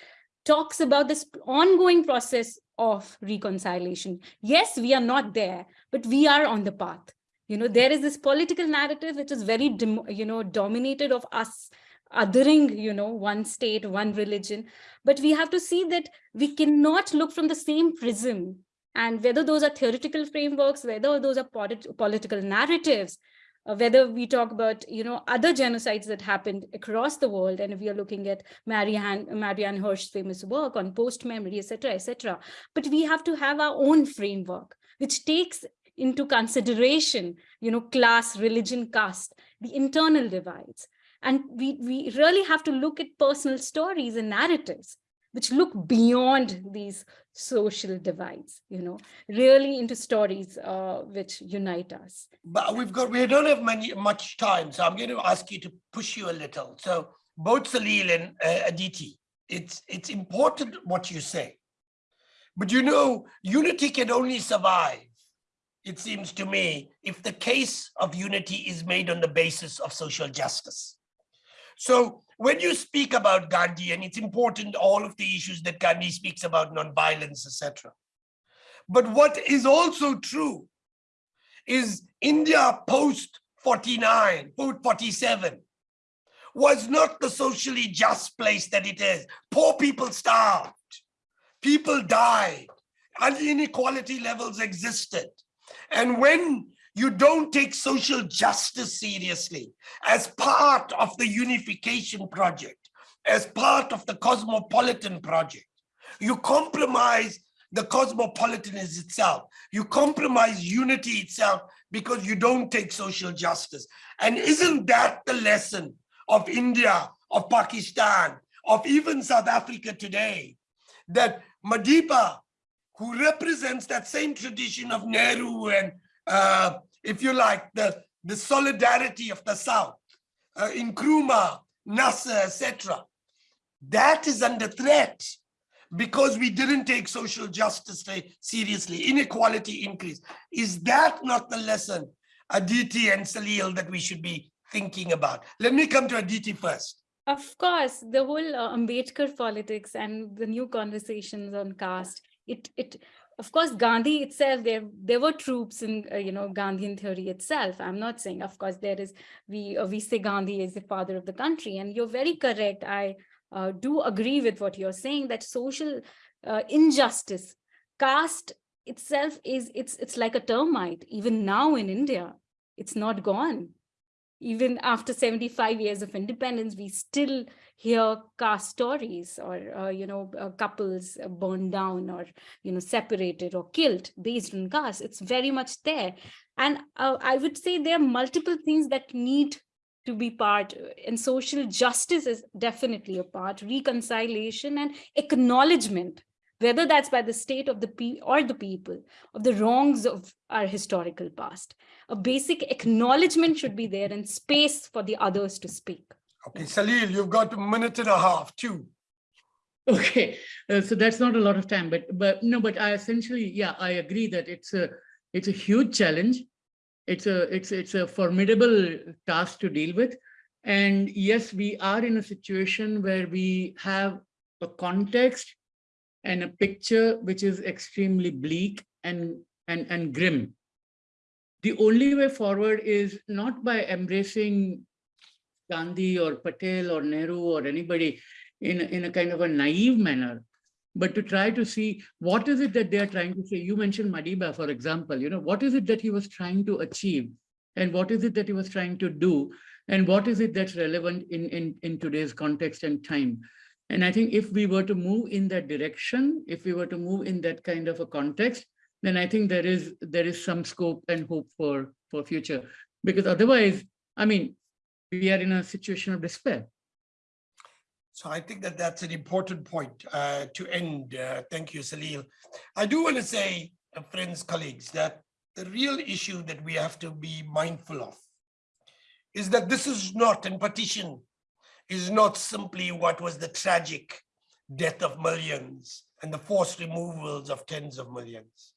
talks about this ongoing process of reconciliation. Yes, we are not there, but we are on the path. You know, there is this political narrative which is very, you know, dominated of us othering, you know, one state, one religion. But we have to see that we cannot look from the same prism. And whether those are theoretical frameworks, whether those are polit- political narratives, uh, whether we talk about you know other genocides that happened across the world and we are looking at marianne marianne hirsch's famous work on post memory etc etc but we have to have our own framework which takes into consideration you know class religion caste the internal divides and we we really have to look at personal stories and narratives which look beyond these social divides, you know, really into stories uh, which unite us. But we've got, we don't have many, much time, so I'm going to ask you to push you a little. So both Salil and uh, Aditi, it's, it's important what you say. But you know, unity can only survive, it seems to me, if the case of unity is made on the basis of social justice. So when you speak about Gandhi, and it's important, all of the issues that Gandhi speaks about, nonviolence, etc. But what is also true is India post 49, post 47 was not the socially just place that it is. Poor people starved, people died, and inequality levels existed. And when you don't take social justice seriously as part of the unification project, as part of the cosmopolitan project, you compromise the cosmopolitanism itself. You compromise unity itself because you don't take social justice. And isn't that the lesson of India, of Pakistan, of even South Africa today? That Madiba, who represents that same tradition of Nehru and, uh, if you like, the, the solidarity of the South, uh, Nkrumah, Nasser, etc., that is under threat because we didn't take social justice seriously, inequality increase. Is that not the lesson, Aditi and Salil, that we should be thinking about? Let me come to Aditi first. Of course, the whole uh, Ambedkar politics and the new conversations on caste, it, it, of course, Gandhi itself, there, there were troops in, uh, you know, Gandhian theory itself. I'm not saying, of course, there is, we, uh, we say Gandhi is the father of the country and you're very correct. I uh, do agree with what you're saying that social uh, injustice, caste itself is it's it's like a termite. Even now in India, it's not gone. Even after 75 years of independence, we still hear caste stories or uh, you know uh, couples burned down or you know separated or killed based on caste. It's very much there, and uh, I would say there are multiple things that need to be part uh, and social justice is definitely a part reconciliation and acknowledgement whether that's by the state of the pe or the people of the wrongs of our historical past a basic acknowledgement should be there and space for the others to speak Okay, Salil, you've got a minute and a half, too. Okay, uh, so that's not a lot of time, but but no, but I essentially, yeah, I agree that it's a it's a huge challenge. It's a it's it's a formidable task to deal with. And yes, we are in a situation where we have a context and a picture which is extremely bleak and and and grim. The only way forward is not by embracing Gandhi or Patel or Nehru or anybody in, a- in a kind of a naive manner, but to try to see what is it that they are trying to say. You mentioned Madiba, for example, you know, what is it that he was trying to achieve? And what is it that he was trying to do? And what is it that's relevant in, in, in today's context and time? And I think if we were to move in that direction, if we were to move in that kind of a context, then I think there is there is some scope and hope for for future. Because otherwise, I mean, we are in a situation of despair. So I think that that's an important point uh, to end. Uh, Thank you, Salil. I do want to say, uh, friends, colleagues, that the real issue that we have to be mindful of is that this is not, and partition is not simply what was the tragic death of millions and the forced removals of tens of millions.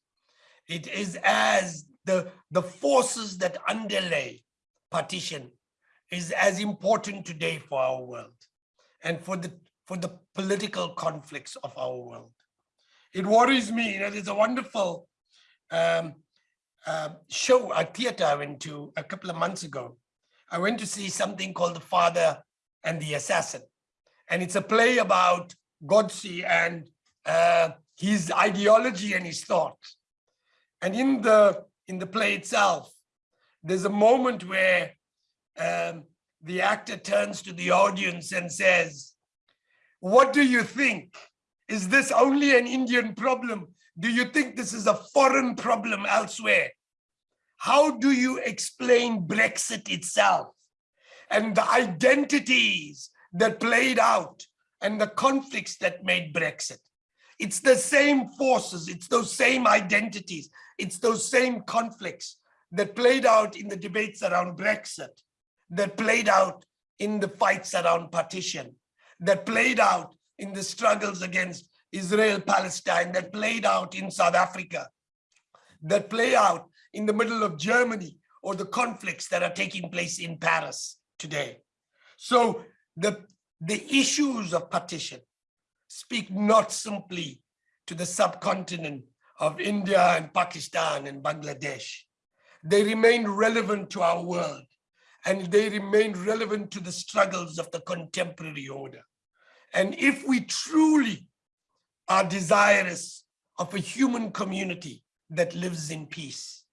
It is as the, the forces that underlay partition is as important today for our world and for the for the political conflicts of our world. It worries me, you know, there's a wonderful um, uh, show, a theater I went to a couple of months ago. I went to see something called The Father and the Assassin. And it's a play about Godse and uh, his ideology and his thoughts. And in the in the play itself, there's a moment where um, the actor turns to the audience and says, what do you think? Is this only an Indian problem? Do you think this is a foreign problem elsewhere? How do you explain Brexit itself and the identities that played out and the conflicts that made Brexit? It's the same forces, it's those same identities, it's those same conflicts that played out in the debates around Brexit that played out in the fights around partition, that played out in the struggles against Israel, Palestine, that played out in South Africa, that play out in the middle of Germany or the conflicts that are taking place in Paris today. So the, the issues of partition speak not simply to the subcontinent of India and Pakistan and Bangladesh. They remain relevant to our world and they remain relevant to the struggles of the contemporary order. And if we truly are desirous of a human community that lives in peace,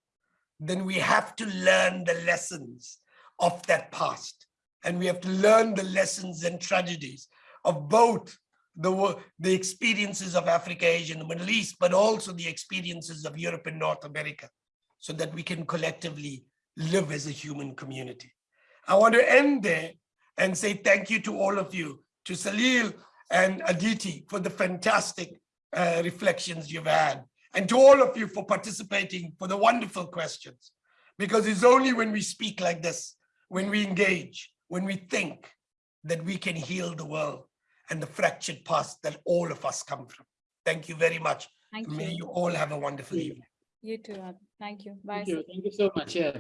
then we have to learn the lessons of that past. And we have to learn the lessons and tragedies of both the, the experiences of Africa, Asia, and the Middle East, but also the experiences of Europe and North America, so that we can collectively live as a human community. I want to end there and say thank you to all of you, to Salil and Aditi for the fantastic uh, reflections you've had, and to all of you for participating, for the wonderful questions. Because it's only when we speak like this, when we engage, when we think, that we can heal the world and the fractured past that all of us come from. Thank you very much. thank May you you all have a wonderful evening. you too thank you bye Thank you, thank you so much. Yeah.